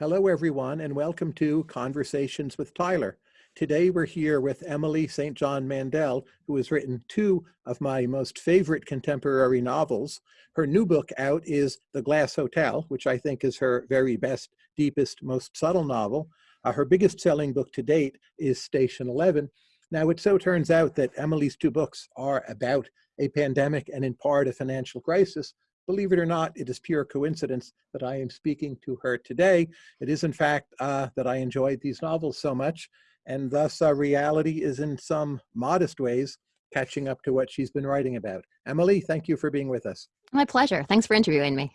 Hello, everyone, and welcome to Conversations with Tyler. Today, we're here with Emily St. John Mandel, who has written two of my most favorite contemporary novels. Her new book out is The Glass Hotel, which I think is her very best, deepest, most subtle novel. Uh, her biggest selling book to date is Station 11. Now, it so turns out that Emily's two books are about a pandemic and in part a financial crisis, Believe it or not, it is pure coincidence that I am speaking to her today. It is, in fact, uh, that I enjoyed these novels so much, and thus uh, reality is in some modest ways catching up to what she's been writing about. Emily, thank you for being with us. My pleasure. Thanks for interviewing me.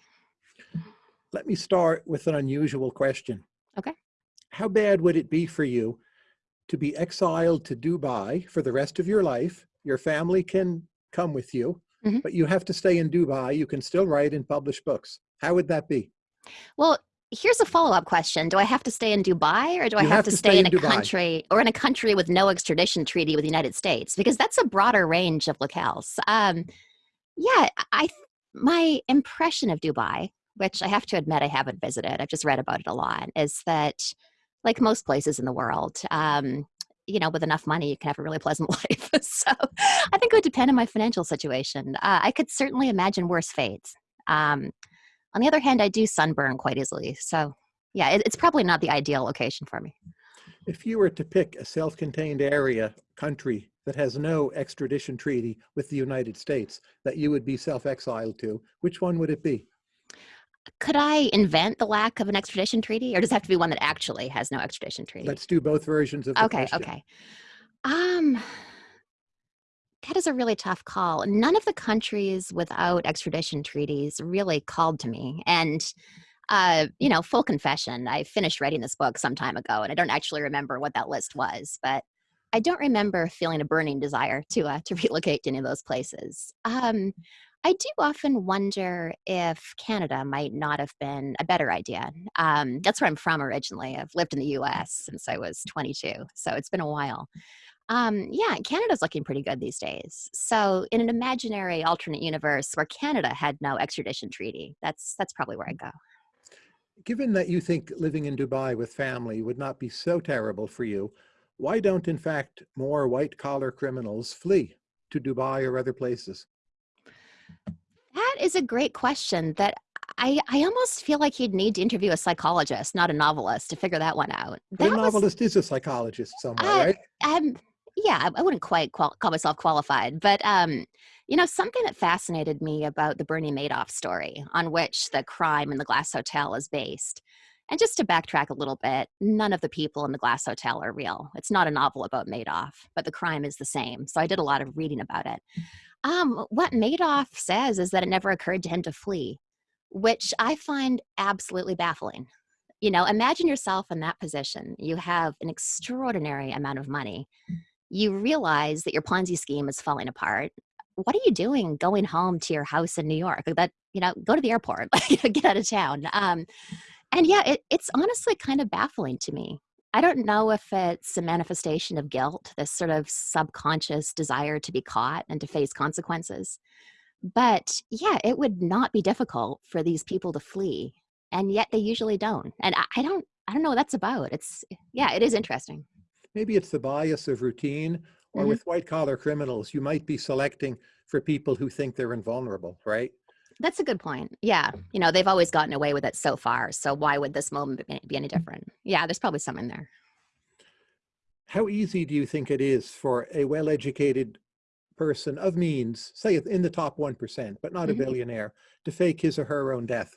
Let me start with an unusual question. Okay. How bad would it be for you to be exiled to Dubai for the rest of your life? Your family can come with you, mm -hmm. but you have to stay in Dubai. You can still write and publish books. How would that be? Well, here's a follow-up question. Do I have to stay in Dubai or do I have, have, to, to stay, stay in, in a country or in a country with no extradition treaty with the United States? Because that's a broader range of locales. Um, yeah, I my impression of Dubai, which I have to admit I haven't visited, I've just read about it a lot, is that like most places in the world, um, you know, with enough money, you can have a really pleasant life. so I think it would depend on my financial situation. Uh, I could certainly imagine worse fates. Um, on the other hand, I do sunburn quite easily. So yeah, it, it's probably not the ideal location for me. If you were to pick a self-contained area, country that has no extradition treaty with the United States that you would be self-exiled to, which one would it be? Could I invent the lack of an extradition treaty, or does it have to be one that actually has no extradition treaty? Let's do both versions of the okay, question. Okay, Um, that is a really tough call. None of the countries without extradition treaties really called to me, and uh, you know, full confession, I finished writing this book some time ago, and I don't actually remember what that list was, but I don't remember feeling a burning desire to uh, to relocate to any of those places. Um, I do often wonder if Canada might not have been a better idea. Um, that's where I'm from originally. I've lived in the US since I was 22, so it's been a while. Um, yeah, Canada's looking pretty good these days. So, in an imaginary alternate universe where Canada had no extradition treaty, that's that's probably where I go. Given that you think living in Dubai with family would not be so terrible for you, why don't, in fact, more white collar criminals flee to Dubai or other places? That is a great question that I, I almost feel like you'd need to interview a psychologist, not a novelist, to figure that one out. That a novelist was, is a psychologist somewhere, uh, right? Um, yeah, I wouldn't quite call myself qualified, but um, you know, something that fascinated me about the Bernie Madoff story, on which the crime in the Glass Hotel is based. And just to backtrack a little bit, none of the people in the Glass Hotel are real. It's not a novel about Madoff, but the crime is the same. So I did a lot of reading about it. Um, what Madoff says is that it never occurred to him to flee, which I find absolutely baffling. You know, imagine yourself in that position. You have an extraordinary amount of money. You realize that your Ponzi scheme is falling apart. What are you doing going home to your house in New York? That, you know, go to the airport, get out of town. Um, and yeah, it, it's honestly kind of baffling to me. I don't know if it's a manifestation of guilt, this sort of subconscious desire to be caught and to face consequences. But yeah, it would not be difficult for these people to flee. And yet they usually don't. And I, I don't I don't know what that's about. It's yeah, it is interesting. Maybe it's the bias of routine or mm -hmm. with white collar criminals, you might be selecting for people who think they're invulnerable, right? That's a good point. Yeah. You know, they've always gotten away with it so far. So why would this moment be any different? Yeah, there's probably some in there. How easy do you think it is for a well-educated person of means, say in the top 1%, but not mm -hmm. a mm-hmm. billionaire, to fake his or her own death?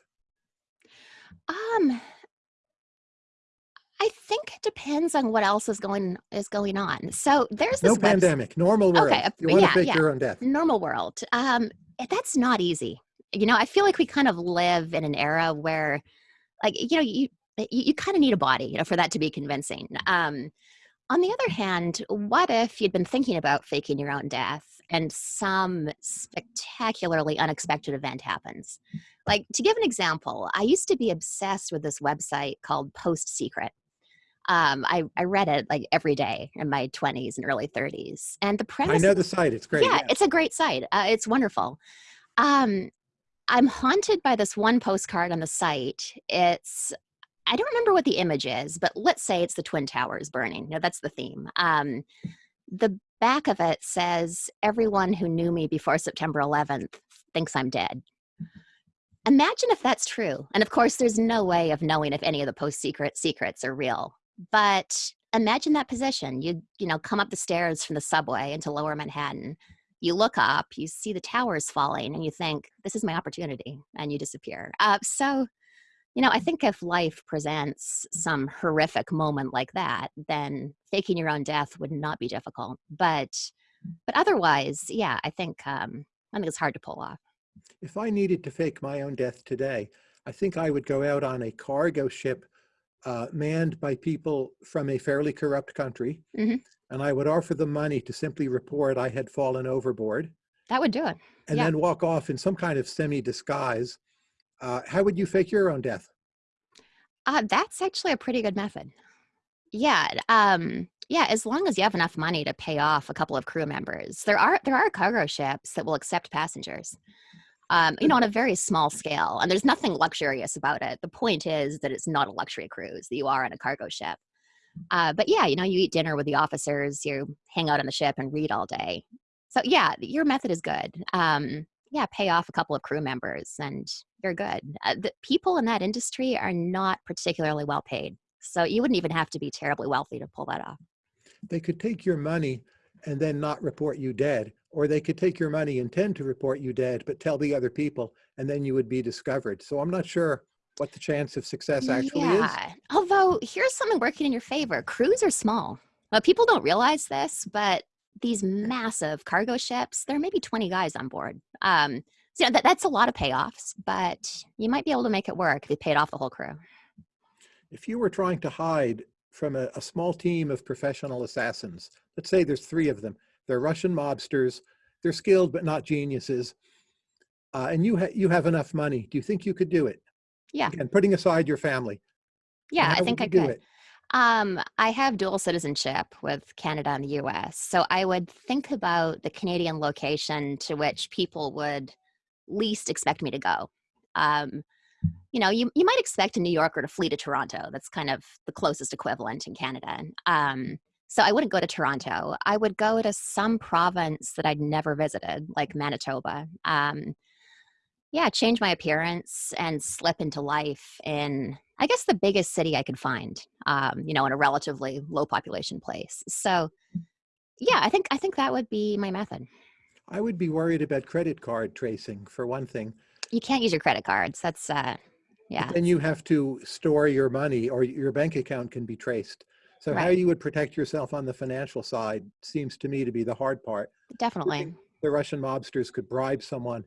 Um, I think it depends on what else is going is going on. So there's this no pandemic, normal world. Okay, you want yeah, to fake yeah. your own death. Normal world. Um, that's not easy you know, I feel like we kind of live in an era where, like, you know, you you, you kind of need a body, you know, for that to be convincing. Um, on the other hand, what if you'd been thinking about faking your own death and some spectacularly unexpected event happens? Like, to give an example, I used to be obsessed with this website called Post Secret. Um, I, I read it like every day in my 20s and early 30s. And the premise. I know the site. It's great. Yeah, yeah. it's a great site. Uh, it's wonderful. Um, I'm haunted by this one postcard on the site. It's I don't remember what the image is, but let's say it's the Twin Towers burning. No, that's the theme. Um, the back of it says, Everyone who knew me before September 11th thinks I'm dead. Imagine if that's true. And of course, there's no way of knowing if any of the post secret secrets are real. But imagine that position. You, you know, come up the stairs from the subway into lower Manhattan. You look up, you see the towers falling, and you think, this is my opportunity, and you disappear. Uh, so, you know, I think if life presents some horrific moment like that, then faking your own death would not be difficult. But, but otherwise, yeah, I think um, I think it's hard to pull off. If I needed to fake my own death today, I think I would go out on a cargo ship uh, manned by people from a fairly corrupt country, Mhm. And I would offer them money to simply report I had fallen overboard, That would do it. and Yeah. then walk off in some kind of semi-disguise. Uh, how would you fake your own death? Uh, that's actually a pretty good method. Yeah, um, yeah, as long as you have enough money to pay off a couple of crew members. There are there are cargo ships that will accept passengers. Um, you know, on a very small scale, and there's nothing luxurious about it. The point is that it's not a luxury cruise that you are on a cargo ship. Uh, but yeah, you know, you eat dinner with the officers, you hang out on the ship and read all day. So yeah, your method is good. Um, yeah, pay off a couple of crew members, and you're good. Uh, the people in that industry are not particularly well paid, so you wouldn't even have to be terribly wealthy to pull that off. They could take your money and then not report you dead, or they could take your money, intend to report you dead, but tell the other people, and then you would be discovered. So I'm not sure what the chance of success actually is. yeah. Although here's something working in your favor: crews are small. Well, people don't realize this, but these massive cargo ships, there may be 20 guys on board. Um, so you know, that, that's a lot of payoffs, but you might be able to make it work if you paid off the whole crew. If you were trying to hide from a, a small team of professional assassins, let's say there's three of them, they're Russian mobsters, they're skilled but not geniuses, uh, and you, ha you have enough money, do you think you could do it? Yeah. And putting aside your family. Yeah, I think I could. it? Um, I have dual citizenship with Canada and the US. So I would think about the Canadian location to which people would least expect me to go. Um, you know, you, you might expect a New Yorker to flee to Toronto. That's kind of the closest equivalent in Canada. Um, so I wouldn't go to Toronto. I would go to some province that I'd never visited, like Manitoba. Um, yeah, change my appearance and slip into life in, I guess, the biggest city I could find. Um, you know, in a relatively low population place. So, yeah, I think I think that would be my method. I would be worried about credit card tracing for one thing. You can't use your credit cards. That's uh, yeah, Then you have to store your money or your bank account can be traced. So how you would protect yourself on the financial side seems to me to be the hard part. definitely. The Russian mobsters could bribe someone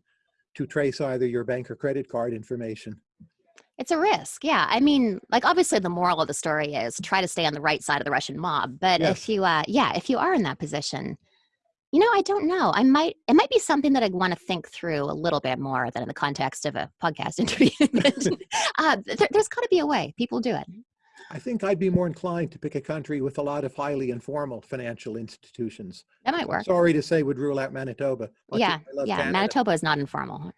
to trace either your bank or credit card information. It's a risk. Yeah, I mean, like obviously the moral of the story is try to stay on the right side of the Russian mob. But Yes. if you, uh, yeah, if you are in that position, you know, I don't know. I might. It might be something that I want to think through a little bit more than in the context of a podcast interview. but, uh, there, there's got to be a way. People do it. I think I'd be more inclined to pick a country with a lot of highly informal financial institutions. That might work. Sorry to say would rule out Manitoba. Yeah, yeah. Canada. Manitoba is not informal.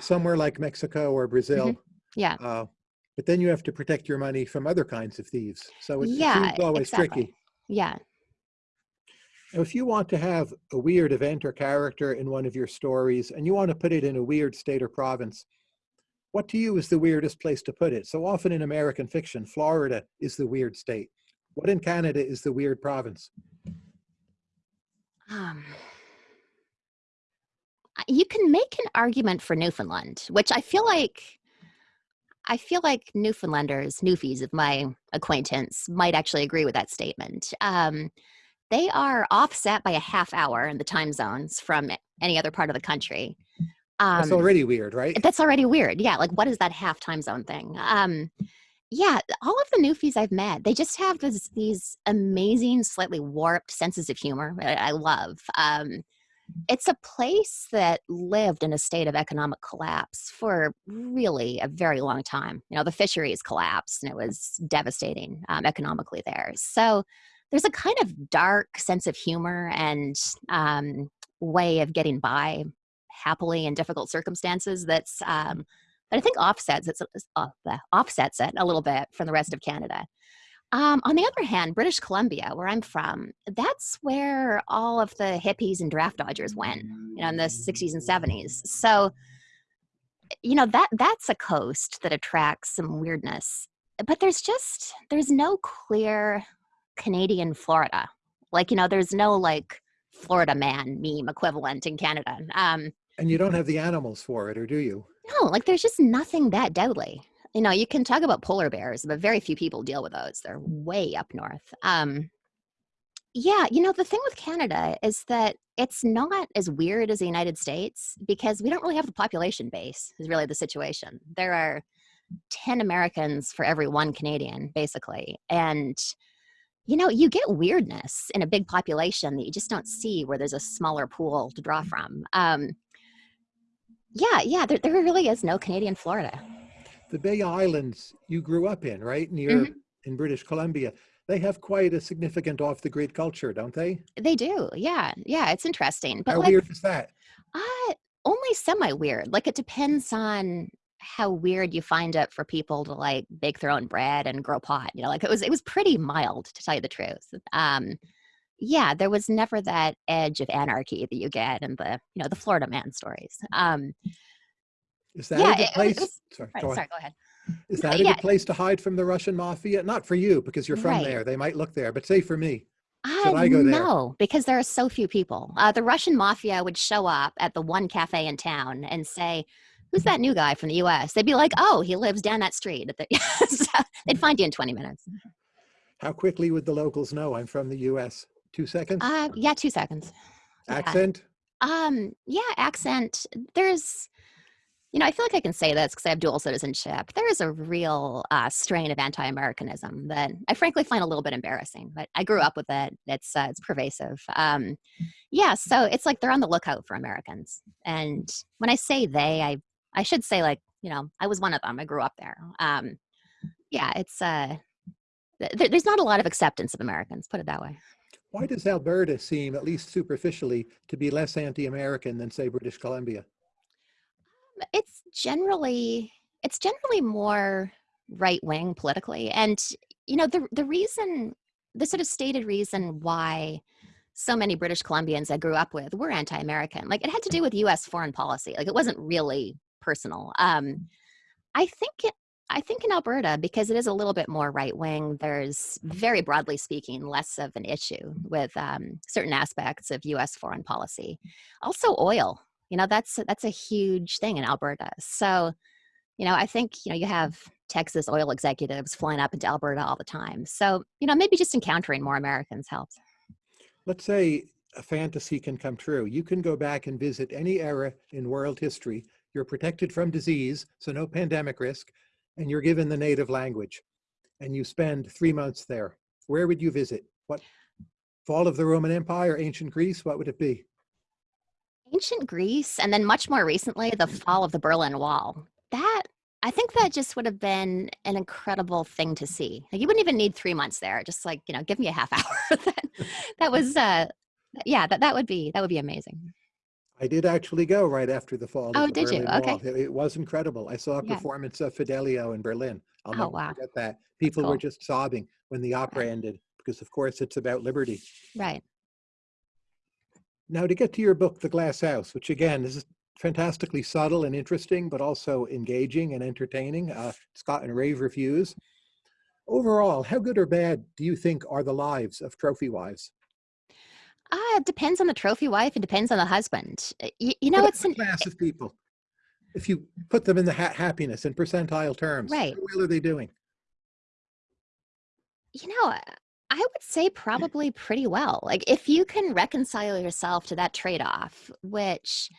Somewhere like Mexico or Brazil. Mm-hmm. Yeah. Uh, but then you have to protect your money from other kinds of thieves. So it, it Yeah, always exactly. tricky. Yeah. Now, If you want to have a weird event or character in one of your stories and you want to put it in a weird state or province, what to you is the weirdest place to put it? So often in American fiction, Florida is the weird state. What in Canada is the weird province? Um, you can make an argument for Newfoundland, which I feel like I feel like Newfoundlanders, Newfies of my acquaintance, might actually agree with that statement. Um, they are offset by a half hour in the time zones from any other part of the country. Um, That's already weird, right? that's already weird. Yeah, like what is that half time zone thing? Um, yeah, all of the newfies I've met, they just have this, these amazing, slightly warped senses of humor. I, I love. Um, it's a place that lived in a state of economic collapse for really a very long time. You know, the fisheries collapsed and it was devastating um, economically there. So there's a kind of dark sense of humor and um, way of getting by happily in difficult circumstances that's um, that I think offsets it, uh, offsets it a little bit from the rest of Canada. Um, on the other hand, British Columbia, where I'm from, that's where all of the hippies and draft dodgers went, you know, in the 60s and 70s. So, you know, that that's a coast that attracts some weirdness. But there's just there's no clear Canadian Florida. Like, you know, there's no like Florida man meme equivalent in Canada. Um, and you don't have the animals for it, or do you? No, like there's just nothing that deadly you know, you can talk about polar bears, but very few people deal with those. They're way up north. Um, yeah, you know, the thing with Canada is that it's not as weird as the United States because we don't really have the population base, is really the situation. There are 10 Americans for every one Canadian, basically. And, you know, you get weirdness in a big population that you just don't see where there's a smaller pool to draw from. Um, yeah, yeah, there, there really is no Canadian Florida the Bay Islands you grew up in, right? Near mm -hmm. in British Columbia. They have quite a significant off the grid culture, don't they? They do. Yeah. Yeah. It's interesting. But How like, weird is that? Uh, only semi weird. Like it depends on how weird you find it for people to like bake their own bread and grow pot. You know, like it was it was pretty mild to tell you the truth. Um yeah, there was never that edge of anarchy that you get in the, you know, the Florida man stories. Um is that yeah, a good place? Was, sorry, right, go sorry, go ahead. Is that a yeah. good place to hide from the Russian mafia? Not for you because you're from right. there. They might look there, but say for me. Should uh, I go there? No, because there are so few people. Uh, the Russian mafia would show up at the one cafe in town and say, "Who's that new guy from the U.S.?" They'd be like, "Oh, he lives down that street." so they'd find you in 20 minutes. How quickly would the locals know I'm from the U.S.? Two seconds? Uh, yeah, two seconds. Accent? Yeah. Um, yeah, accent. There's you know, I feel like I can say this because I have dual citizenship. There is a real uh, strain of anti-Americanism that I frankly find a little bit embarrassing, but I grew up with it. It's uh, it's pervasive. Um, yeah, so it's like they're on the lookout for Americans. And when I say they, I I should say like you know I was one of them. I grew up there. Um, yeah, it's uh, th there's not a lot of acceptance of Americans. Put it that way. Why does Alberta seem, at least superficially, to be less anti-American than say British Columbia? it's generally it's generally more right wing politically, and you know the the reason the sort of stated reason why so many British Columbians I grew up with were anti-American. Like it had to do with U.S. foreign policy. Like it wasn't really personal. Um, I think it, I think in Alberta, because it is a little bit more right wing, there's very broadly speaking less of an issue with um, certain aspects of U.S. foreign policy. Also, oil. You know, that's that's a huge thing in Alberta. So, you know, I think, you know, you have Texas oil executives flying up into Alberta all the time. So, you know, maybe just encountering more Americans helps. Let's say a fantasy can come true. You can go back and visit any era in world history. You're protected from disease, so no pandemic risk, and you're given the native language. And you spend three months there. Where would you visit? What fall of the Roman Empire, ancient Greece, what would it be? Ancient Greece, and then much more recently, the fall of the Berlin Wall. That I think that just would have been an incredible thing to see. Like you wouldn't even need three months there. Just like you know, give me a half hour. that, was, uh, yeah, that that would be that would be amazing. I did actually go right after the fall. Oh, the did Berlin you? Okay. It, it, was incredible. I saw a yeah. performance of Fidelio in Berlin. I'll oh, never wow. forget that. People cool. were just sobbing when the opera right. ended because, of course, it's about liberty. Right. Now to get to your book, The Glass House, which again is fantastically subtle and interesting, but also engaging and entertaining. Uh, it's gotten rave reviews. Overall, how good or bad do you think are the lives of trophy wives? Uh, it depends on the trophy wife. It depends on the husband. You, you know, it's a class of people. If you put them in the ha happiness in percentile terms, right. how well are they doing? You know, I would say probably pretty well. Like if you can reconcile yourself to that trade-off, which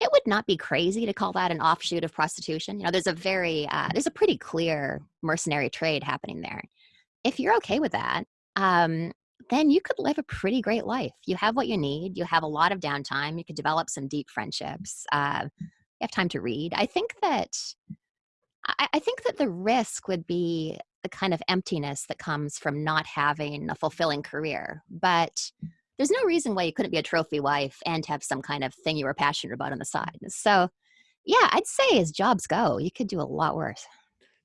it would not be crazy to call that an offshoot of prostitution. You know, there's a very uh, there's a pretty clear mercenary trade happening there. If you're okay with that, um, then you could live a pretty great life. You have what you need. You have a lot of downtime. You could develop some deep friendships. Uh, you have time to read. I think that I, I think that the risk would be the kind of emptiness that comes from not having a fulfilling career. But there's no reason why you couldn't be a trophy wife and have some kind of thing you were passionate about on the side. So, Yeah, I'd say as jobs go, you could do a lot worse.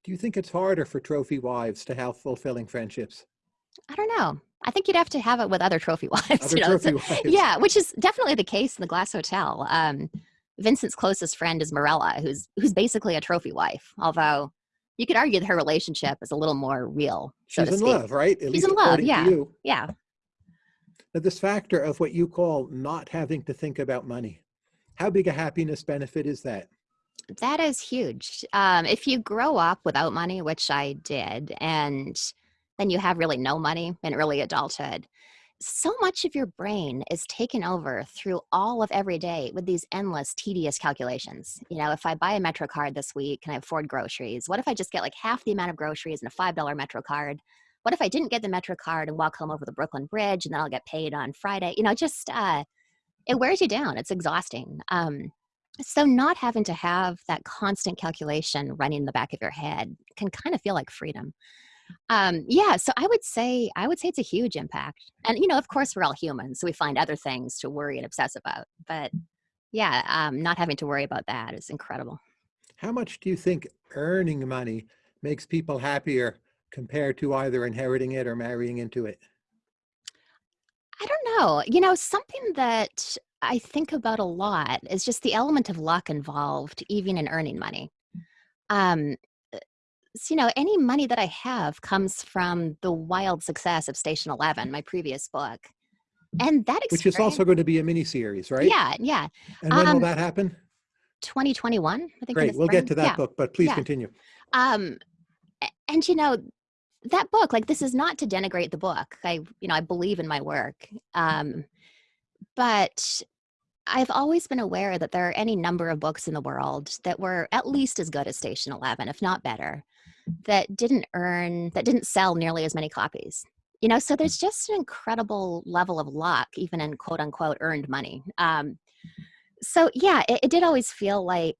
Do you think it's harder for trophy wives to have fulfilling friendships? I don't know. I think you'd have to have it with other trophy wives. Other You know, trophy wives? yeah, which is definitely the case in the Glass Hotel. Um, Vincent's closest friend is Mirella, who's who's basically a trophy wife. Although you could argue that her relationship is a little more real. so She's in love, right? At She's in love, yeah. Yeah, Now, this factor of what you call not having to think about money, how big a happiness benefit is that? that is huge. Um, if you grow up without money, which I did, and then you have really no money in early adulthood, so much of your brain is taken over through all of every day with these endless, tedious calculations. You know, if I buy a Metro card this week, can I afford groceries? What if I just get like half the amount of groceries in a $5 Metro card? What if I didn't get the Metro card and walk home over the Brooklyn Bridge and then I'll get paid on Friday? You know, just uh, it wears you down. It's exhausting. Um, so not having to have that constant calculation running in the back of your head can kind of feel like freedom. Um, yeah, so I would say I would say it's a huge impact. And you know, of course, we're all humans, so we find other things to worry and obsess about. But yeah, um, not having to worry about that is incredible. How much do you think earning money makes people happier compared to either inheriting it or marrying into it? I don't know. You know, something that I think about a lot is just the element of luck involved, even in earning money. Um, you know, any money that I have comes from the wild success of Station Eleven, my previous book, and that Which is also going to be a mini series, right? Yeah, yeah. And when will Um, that happen? 2021, I think. Great. We'll get to that Yeah. book, but please yeah. continue. Um, and you know, that book, like this is not to denigrate the book. I, you know, I believe in my work. Um, but I've always been aware that there are any number of books in the world that were at least as good as Station 11, if not better, that didn't earn, that didn't sell nearly as many copies. You know, so there's just an incredible level of luck, even in quote unquote earned money. Um, so yeah, it, it did always feel like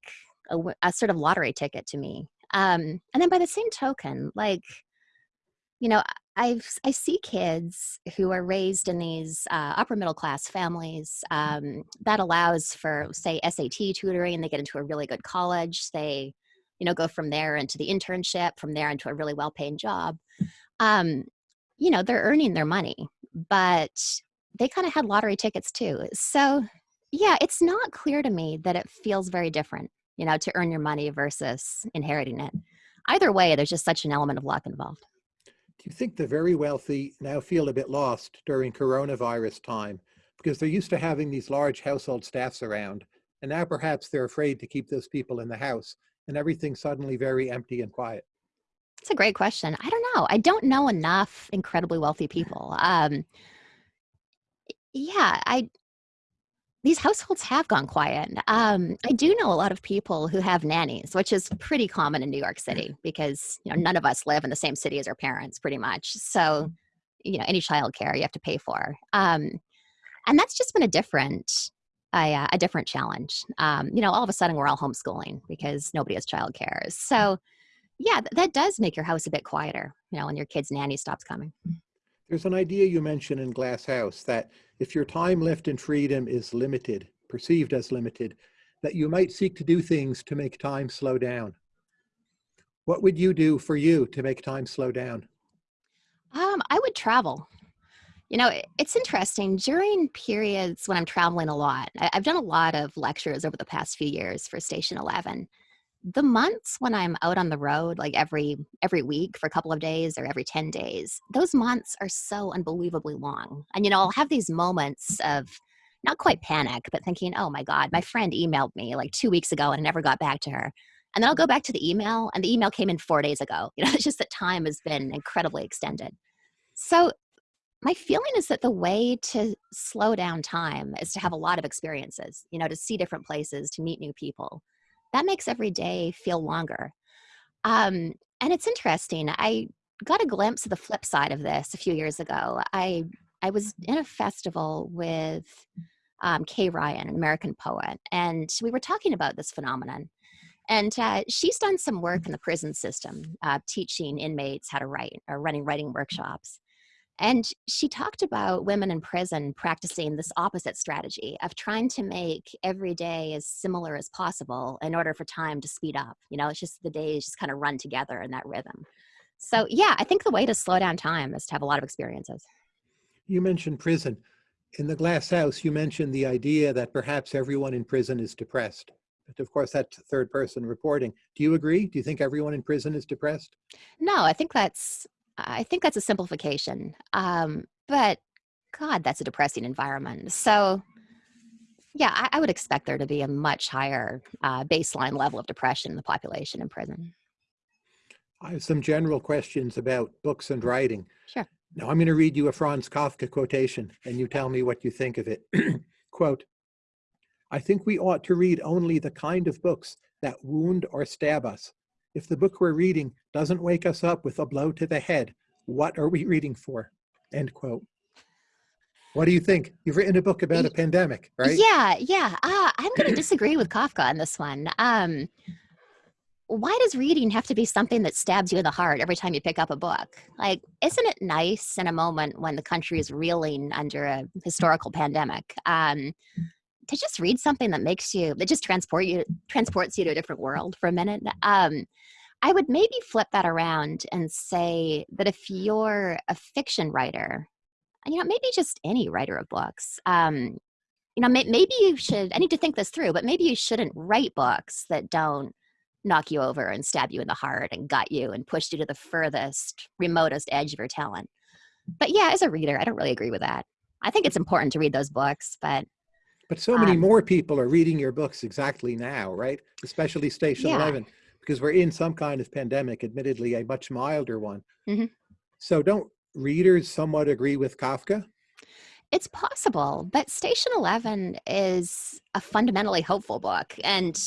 a sort of lottery ticket to me. Um, and then by the same token, like, you know, I've I see kids who are raised in these uh, upper middle class families um, that allows for say SAT tutoring. And they get into a really good college. They, you know, go from there into the internship, from there into a really well paying job. Um, you know, they're earning their money, but they kind of had lottery tickets too. So yeah, it's not clear to me that it feels very different. You know, to earn your money versus inheriting it. Either way, there's just such an element of luck involved. Do you think the very wealthy now feel a bit lost during coronavirus time because they're used to having these large household staffs around, and now perhaps they're afraid to keep those people in the house, and everything suddenly very empty and quiet? That's a great question. I don't know. I don't know enough incredibly wealthy people. Um, yeah, I these households have gone quiet. Um, I do know a lot of people who have nannies, which is pretty common in New York City because you know none of us live in the same city as our parents, pretty much. So you know any childcare you have to pay for, um, and that's just been a different. A, uh, a different challenge. Um, you know, all of a sudden we're all homeschooling because nobody has childcare. So, yeah, th- that does make your house a bit quieter. You know, when your kid's nanny stops coming. There's an idea you mentioned in Glass House that if your time left in freedom is limited, perceived as limited, that you might seek to do things to make time slow down. What would you do for you to make time slow down? Um, I would travel. You know, it's interesting. During periods when I'm traveling a lot, I've done a lot of lectures over the past few years for Station Eleven. The months when I'm out on the road, like every every week for a couple of days or every ten days, those months are so unbelievably long. And you know, I'll have these moments of not quite panic, but thinking, "Oh my God, my friend emailed me like two weeks ago and I never got back to her." And then I'll go back to the email, and the email came in four days ago. You know, it's just that time has been incredibly extended. So my feeling is that the way to slow down time is to have a lot of experiences, you know, to see different places, to meet new people. That makes every day feel longer. Um, and it's interesting. I got a glimpse of the flip side of this a few years ago. I I was in a festival with um, Kay Ryan, an American poet, and we were talking about this phenomenon. And uh, she's done some work in the prison system, uh, teaching inmates how to write or running writing workshops. And she talked about women in prison practicing this opposite strategy of trying to make every day as similar as possible in order for time to speed up. You know, it's just the days just kind of run together in that rhythm. So, yeah, I think the way to slow down time is to have a lot of experiences. You mentioned prison. In the glass house, you mentioned the idea that perhaps everyone in prison is depressed. But of course, that's third person reporting. Do you agree? Do you think everyone in prison is depressed? No, I think that's I think that's a simplification. Um, but God, that's a depressing environment. So yeah, I, I would expect there to be a much higher uh, baseline level of depression in the population in prison. I have some general questions about books and writing. Sure. Now I'm going to read you a Franz Kafka quotation and you tell me what you think of it. Quote, I think we ought to read only the kind of books that wound or stab us. If the book we're reading doesn't wake us up with a blow to the head, what are we reading for? End quote. What do you think? You've written a book about a pandemic, right? Yeah, yeah. Uh, I'm going to disagree with Kafka on this one. Um, why does reading have to be something that stabs you in the heart every time you pick up a book? Like, isn't it nice in a moment when the country is reeling under a historical pandemic um, to just read something that makes you that just transport you transports you to a different world for a minute? Um, I would maybe flip that around and say that if you're a fiction writer, you know, maybe just any writer of books, um, you know, may, maybe you should. I need to think this through, but maybe you shouldn't write books that don't knock you over and stab you in the heart and gut you and push you to the furthest, remotest edge of your talent. But yeah, as a reader, I don't really agree with that. I think it's important to read those books, but but so many um, more people are reading your books exactly now, right? Especially Station yeah. 11, because we're in some kind of pandemic, admittedly a much milder one. Mhm. So don't readers somewhat agree with Kafka? It's possible, but Station 11 is a fundamentally hopeful book. And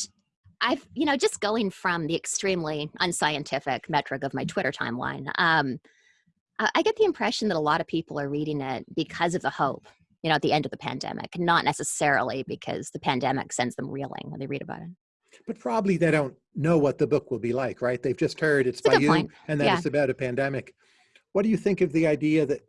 I've, you know, just going from the extremely unscientific metric of my Twitter timeline, um, I I get the impression that a lot of people are reading it because of the hope, you know, at the end of the pandemic, not necessarily because the pandemic sends them reeling when they read about it. But probably they don't know what the book will be like, right? They've just heard it's a by you point. and that Yeah. it's about a pandemic. What do you think of the idea that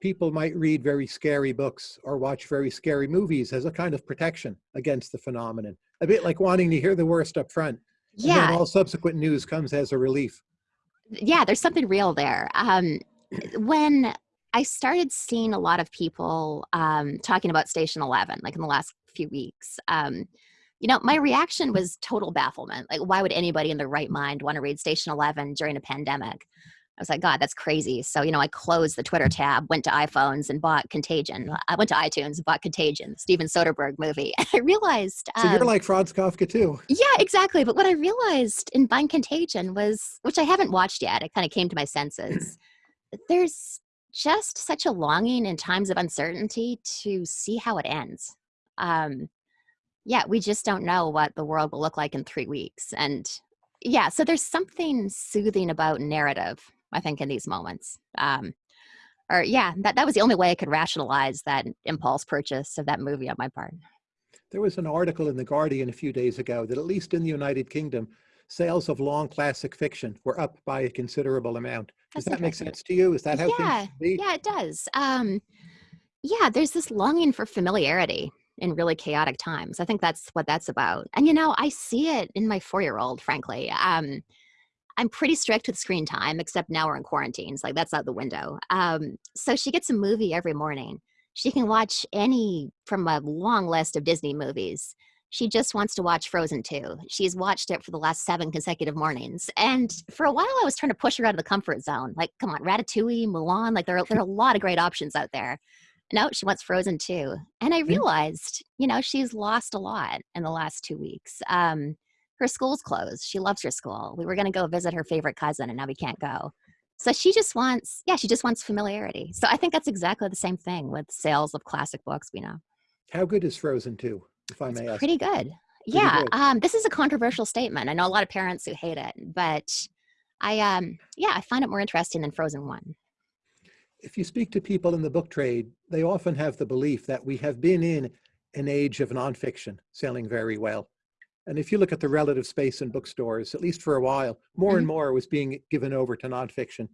people might read very scary books or watch very scary movies as a kind of protection against the phenomenon? A bit like wanting to hear the worst up front, and then Yeah, all subsequent news comes as a relief. yeah, there's something real there. Um, when I started seeing a lot of people um, talking about Station 11, like in the last few weeks, um, you know, my reaction was total bafflement. Like, why would anybody in their right mind want to read Station 11 during a pandemic? I was like, God, that's crazy. So, you know, I closed the Twitter tab, went to iPhones and bought Contagion. I went to iTunes and bought Contagion, Steven Soderbergh movie. And I realized, So you're um, like Franz Kafka too. yeah, exactly. But what I realized in buying Contagion was, which I haven't watched yet, it kind of came to my senses. There's just such a longing in times of uncertainty to see how it ends. Um, yeah, we just don't know what the world will look like in three weeks. And yeah, so there's something soothing about narrative, I think, in these moments. Um, or yeah, that, that was the only way I could rationalize that impulse purchase of that movie on my part. There was an article in The Guardian a few days ago that at least in the United Kingdom, sales of long classic fiction were up by a considerable amount. Does That's that make sense to you? Is that how Yeah, things should be? yeah, it does. Um, yeah, there's this longing for familiarity in really chaotic times. I think that's what that's about. And you know, I see it in my four-year-old, frankly. Um, I'm pretty strict with screen time, except now we're in quarantines. Like that's out the window. Um, so she gets a movie every morning. She can watch any from a long list of Disney movies. She just wants to watch Frozen 2. She's watched it for the last seven consecutive mornings. And for a while, I was trying to push her out of the comfort zone. Like, come on, Ratatouille, Mulan, like there are, there are a lot of great options out there. No, she wants Frozen 2. And I realized, you know, she's lost a lot in the last two weeks. Um, her school's closed. She loves her school. We were going to go visit her favorite cousin, and now we can't go. So she just wants, yeah, she just wants familiarity. So I think that's exactly the same thing with sales of classic books we know. How good is Frozen 2, if I It's may ask? pretty good. Yeah, good. um, this is a controversial statement. I know a lot of parents who hate it, but I, um, yeah, I find it more interesting than Frozen One. If you speak to people in the book trade, they often have the belief that we have been in an age of nonfiction selling very well. And if you look at the relative space in bookstores, at least for a while, more and more was being given over to nonfiction.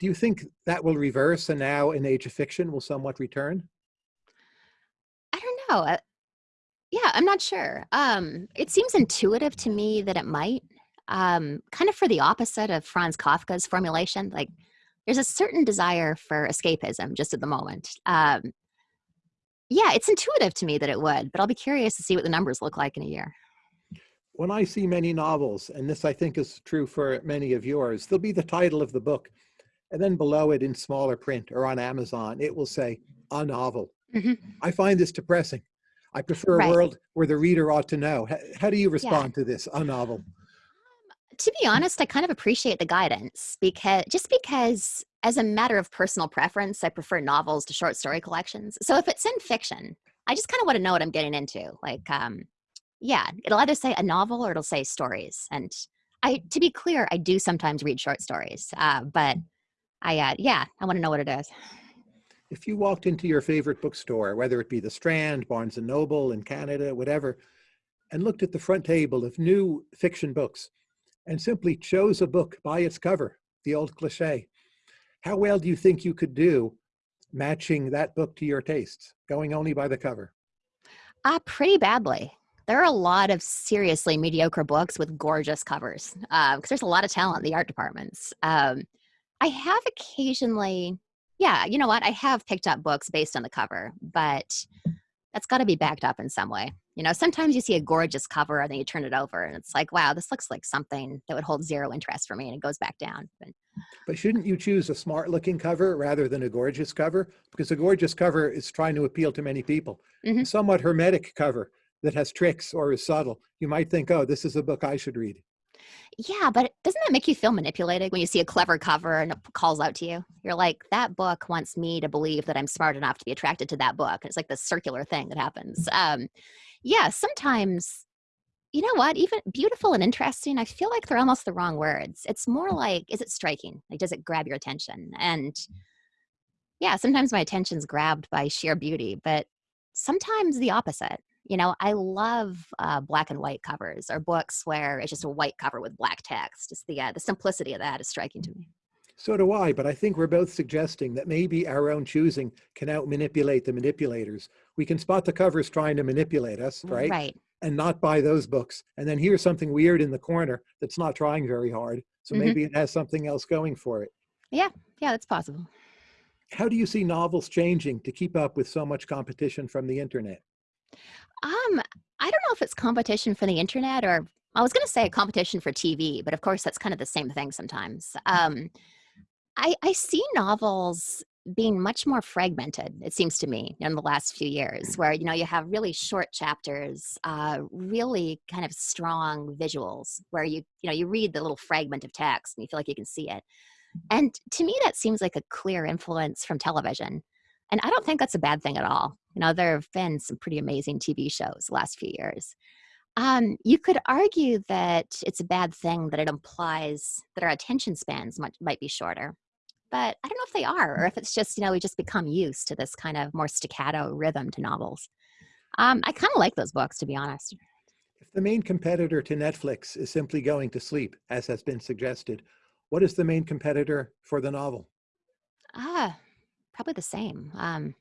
Do you think that will reverse and now an age of fiction will somewhat return? I don't know. Uh, yeah, I'm not sure. Um, it seems intuitive to me that it might. Um, kind of for the opposite of Franz Kafka's formulation. Like, there's a certain desire for escapism just at the moment. Um, yeah, it's intuitive to me that it would, but I'll be curious to see what the numbers look like in a year. When I see many novels, and this I think is true for many of yours, there'll be the title of the book, and then below it in smaller print or on Amazon, it will say a novel. hmm I find this depressing. I prefer a Right. world where the reader ought to know. How, how do you Yeah. respond to this, a novel? To be honest, I kind of appreciate the guidance because just because as a matter of personal preference, I prefer novels to short story collections. So if it's in fiction, I just kind of want to know what I'm getting into. Like, um, yeah, it'll either say a novel or it'll say stories. And I, to be clear, I do sometimes read short stories, uh, but I, uh, yeah, I want to know what it is. If you walked into your favorite bookstore, whether it be the Strand, Barnes and Noble in Canada, whatever, and looked at the front table of new fiction books and simply chose a book by its cover, the old cliche, how well do you think you could do matching that book to your tastes, going only by the cover? Uh, pretty badly. There are a lot of seriously mediocre books with gorgeous covers because there's a lot of talent in the art departments. Um, I have occasionally, yeah, you know what? I have picked up books based on the cover, but that's got to be backed up in some way. You know, sometimes you see a gorgeous cover and then you turn it over and it's like, wow, this looks like something that would hold zero interest for me and it goes back down. But But shouldn't you choose a smart looking cover rather than a gorgeous cover? Because a gorgeous cover is trying to appeal to many people. A Mhm. somewhat hermetic cover that has tricks or is subtle, you might think, oh, this is a book I should read. Yeah, but doesn't that make you feel manipulated when you see a clever cover and it calls out to you? You're like, that book wants me to believe that I'm smart enough to be attracted to that book. It's like this circular thing that happens. Um, yeah, sometimes, you know what? Even beautiful and interesting, I feel like they're almost the wrong words. It's more like, is it striking? Like, does it grab your attention? And yeah, sometimes my attention's grabbed by sheer beauty, but sometimes the opposite. You know, I love uh, black and white covers or books where it's just a white cover with black text. Just the uh, the simplicity of that is striking to me. So do I, but I think we're both suggesting that maybe our own choosing can out manipulate the manipulators. We can spot the covers trying to manipulate us, right? Right. And not buy those books. And then here's something weird in the corner that's not trying very hard. So Mhm. maybe it has something else going for it. Yeah, yeah, that's possible. How do you see novels changing to keep up with so much competition from the internet? Um, I don't know if it's competition for the internet or I was going to say a competition for TV, but of course that's kind of the same thing sometimes. Um, I, I see novels being much more fragmented, it seems to me, in the last few years, where you know you have really short chapters, uh, really kind of strong visuals, where you you know you read the little fragment of text and you feel like you can see it. And to me, that seems like a clear influence from television. And I don't think that's a bad thing at all. You know, there have been some pretty amazing TV shows the last few years. Um, you could argue that it's a bad thing that it implies that our attention spans might, might be shorter. But I don't know if they are, or if it's just, you know, we just become used to this kind of more staccato rhythm to novels. Um, I kind of like those books, to be honest. If the main competitor to Netflix is simply going to sleep, as has been suggested, what is the main competitor for the novel? Ah, probably the same. Um,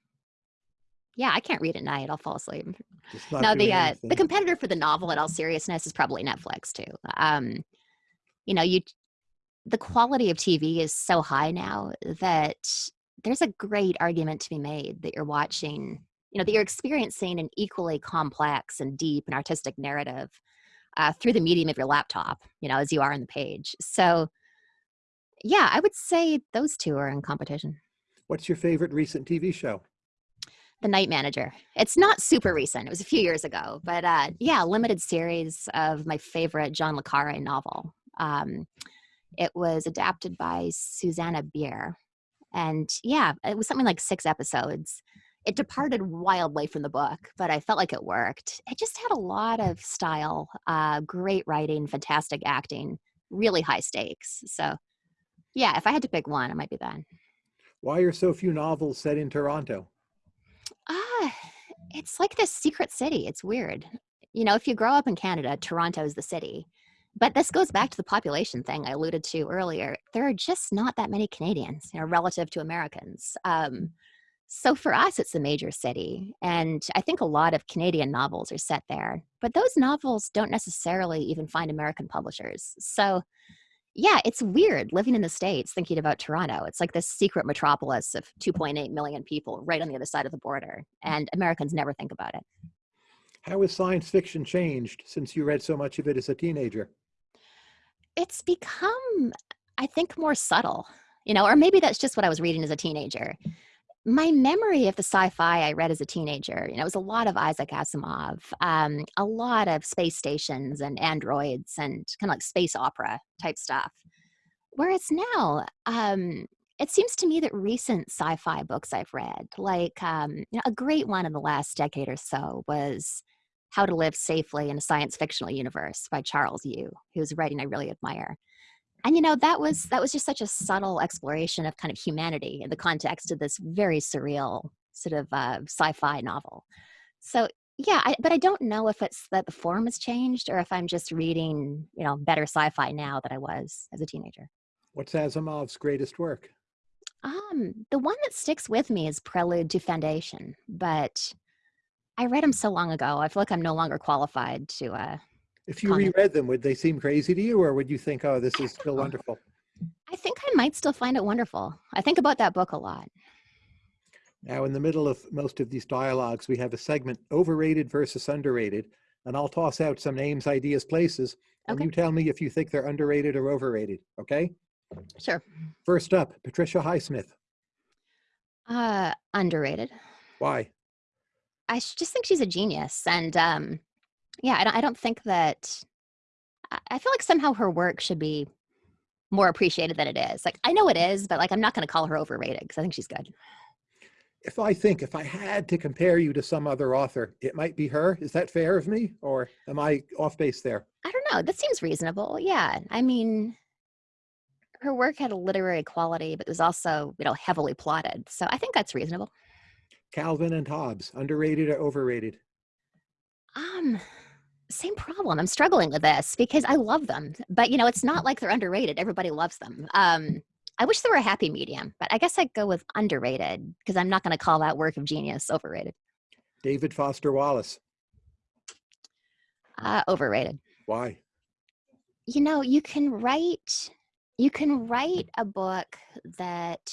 yeah, I can't read at night. I'll fall asleep. Just not No, doing the uh, the competitor for the novel, in all seriousness, is probably Netflix too. Um, you know, you the quality of TV is so high now that there's a great argument to be made that you're watching, you know, that you're experiencing an equally complex and deep and artistic narrative uh, through the medium of your laptop, you know, as you are on the page. So, yeah, I would say those two are in competition. What's your favorite recent TV show? The Night Manager. It's not super recent. It was a few years ago, but uh, yeah, limited series of my favorite John le Carre novel. Um, it was adapted by Susanne Bier, and yeah, it was something like six episodes. It departed wildly from the book, but I felt like it worked. It just had a lot of style, uh, great writing, fantastic acting, really high stakes. So, yeah, if I had to pick one, it might be that. Why are so few novels set in Toronto? Ah, it's like this secret city. It's weird. You know, if you grow up in Canada, Toronto is the city. but this goes back to the population thing I alluded to earlier. There are just not that many Canadians, you know, relative to Americans. Um, so for us, it's a major city, and I think a lot of Canadian novels are set there. But those novels don't necessarily even find American publishers. So yeah, it's weird living in the States thinking about Toronto. It's like this secret metropolis of 2.8 million people right on the other side of the border, and Americans never think about it. How has science fiction changed since you read so much of it as a teenager? It's become, I think, more subtle, you know, or maybe that's just what I was reading as a teenager. My memory of the sci-fi I read as a teenager, you know, it was a lot of Isaac Asimov, um, a lot of space stations and androids and kind of like space opera type stuff. Whereas now, um, it seems to me that recent sci-fi books I've read, like um, you know, a great one in the last decade or so was How to Live Safely in a Science Fictional Universe by Charles Yu, whose writing I really admire and you know that was that was just such a subtle exploration of kind of humanity in the context of this very surreal sort of uh, sci-fi novel. So yeah I, but i don't know if it's that the form has changed or if i'm just reading you know better sci-fi now than i was as a teenager. What's asimov's greatest work? Um the one that sticks with me is prelude to foundation but i read him so long ago i feel like i'm no longer qualified to uh if you reread them, would they seem crazy to you or would you think, oh, this is still wonderful? I think I might still find it wonderful. I think about that book a lot. Now, in the middle of most of these dialogues, we have a segment overrated versus underrated. And I'll toss out some names, ideas, places, and okay. you tell me if you think they're underrated or overrated, okay? Sure. First up, Patricia Highsmith. Uh, underrated. Why? I just think she's a genius. And um, yeah, I don't, I don't think that, I feel like somehow her work should be more appreciated than it is. Like, I know it is, but like, I'm not going to call her overrated because I think she's good. If I think if I had to compare you to some other author, it might be her. Is that fair of me or am I off base there? I don't know. That seems reasonable. Yeah. I mean, her work had a literary quality, but it was also, you know, heavily plotted. So I think that's reasonable. Calvin and Hobbes, underrated or overrated? Um, same problem. I'm struggling with this because I love them, but you know, it's not like they're underrated. Everybody loves them. Um, I wish there were a happy medium, but I guess I'd go with underrated because I'm not going to call that work of genius overrated. David Foster Wallace. Uh, overrated. Why? You know, you can write, you can write a book that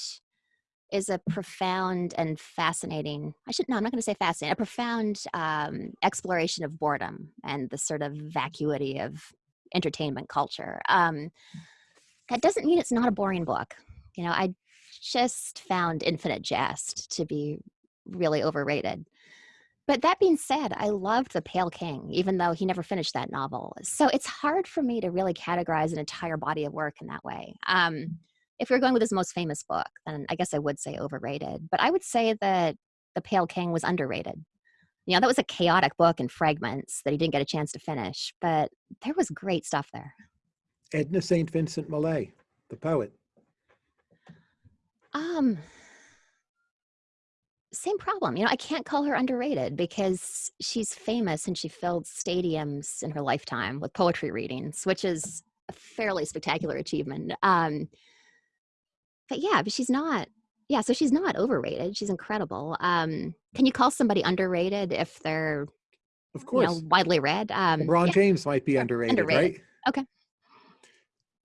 is a profound and fascinating i should no i'm not going to say fascinating a profound um, exploration of boredom and the sort of vacuity of entertainment culture. Um, that doesn't mean it's not a boring book. You know i just found infinite jest to be really overrated. But that being said i loved the pale king even though he never finished that novel. So it's hard for me to really categorize an entire body of work in that way. Um, if you're going with his most famous book, then I guess I would say overrated. But I would say that The Pale King was underrated. You know, that was a chaotic book in fragments that he didn't get a chance to finish, but there was great stuff there. Edna St. Vincent Millay, the poet. Um, same problem. You know, I can't call her underrated because she's famous and she filled stadiums in her lifetime with poetry readings, which is a fairly spectacular achievement. Um, but yeah, but she's not. Yeah, so she's not overrated. She's incredible. Um, can you call somebody underrated if they're, of course, you know, widely read? Um, LeBron yeah. James might be underrated, underrated, right? Okay.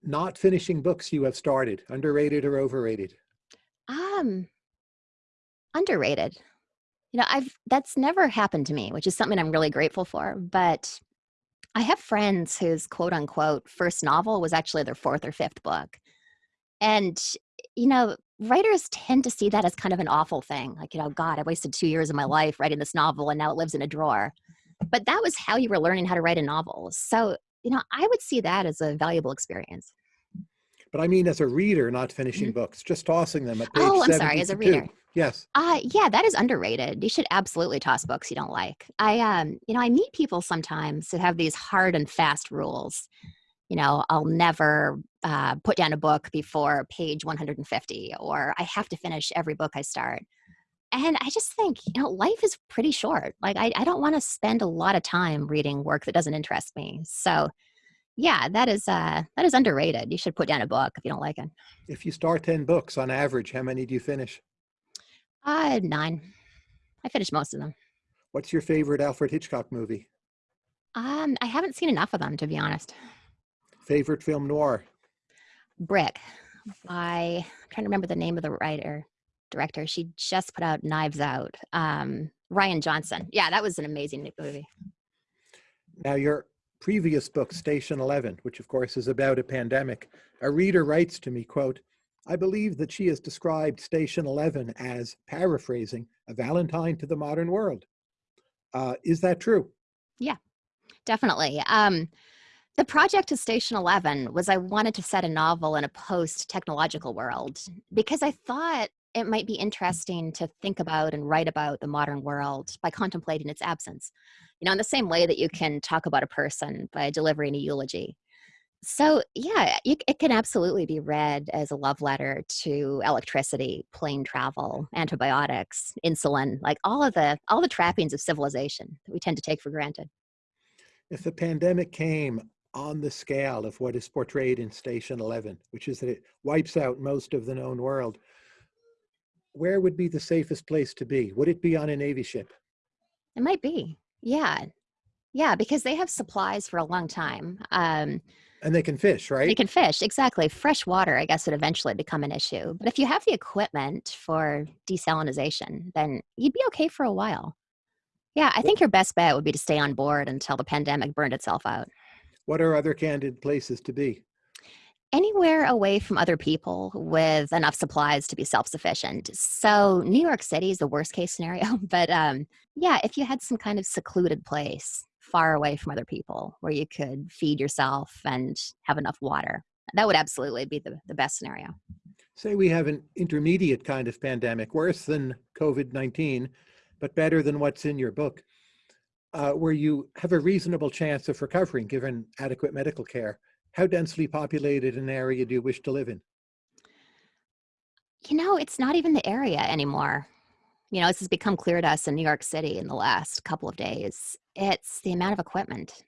Not finishing books you have started, underrated or overrated? Um, underrated. You know, I've that's never happened to me, which is something I'm really grateful for. But I have friends whose quote unquote first novel was actually their fourth or fifth book. And you know, writers tend to see that as kind of an awful thing. Like, you know, God, I wasted two years of my life writing this novel and now it lives in a drawer. But that was how you were learning how to write a novel. So, you know, I would see that as a valuable experience. But I mean, as a reader, not finishing mm -hmm. books, just tossing them at page Oh, I'm sorry, as a reader. Yes. Uh, yeah, that is underrated. You should absolutely toss books you don't like. I, um, you know, I meet people sometimes who have these hard and fast rules you know, I'll never uh, put down a book before page 150, or I have to finish every book I start. And I just think, you know, life is pretty short. Like, I, I don't want to spend a lot of time reading work that doesn't interest me. So, Yeah, that is uh that is underrated. You should put down a book if you don't like it. If you start 10 books on average, how many do you finish? Uh, nine. I finished most of them. What's your favorite Alfred Hitchcock movie? Um, I haven't seen enough of them to be honest. Favorite film noir? Brick by I'm trying to remember the name of the writer director. She just put out Knives Out. Um, Rian Johnson. Yeah, that was an amazing movie. Now, your previous book, Station 11, which of course is about a pandemic, a reader writes to me, quote, I believe that she has described Station 11 as, paraphrasing, a Valentine to the modern world. Uh, is that true? Yeah, definitely. Um, the project to Station 11 was I wanted to set a novel in a post technological world because I thought it might be interesting to think about and write about the modern world by contemplating its absence. You know, in the same way that you can talk about a person by delivering a eulogy. So, yeah, it can absolutely be read as a love letter to electricity, plane travel, antibiotics, insulin, like all of the all the trappings of civilization that we tend to take for granted. If the pandemic came on the scale of what is portrayed in Station 11, which is that it wipes out most of the known world, where would be the safest place to be? Would it be on a Navy ship? It might be. Yeah. Yeah, because they have supplies for a long time. Um, And they can fish, right? they can fish, exactly. Fresh water, I guess, would eventually become an issue. But if you have the equipment for desalinization, then you'd be okay for a while. Yeah, I think your best bet would be to stay on board until the pandemic burned itself out. What are other candid places to be? Anywhere away from other people with enough supplies to be self-sufficient. So New York City is the worst case scenario, but um, yeah, if you had some kind of secluded place far away from other people where you could feed yourself and have enough water, that would absolutely be the, the best scenario. Say we have an intermediate kind of pandemic, worse than COVID-19, but better than what's in your book, uh, where you have a reasonable chance of recovering given adequate medical care. How densely populated an area do you wish to live in? You know, it's not even the area anymore. You know, this has become clear to us in New York City in the last couple of days. It's the amount of equipment.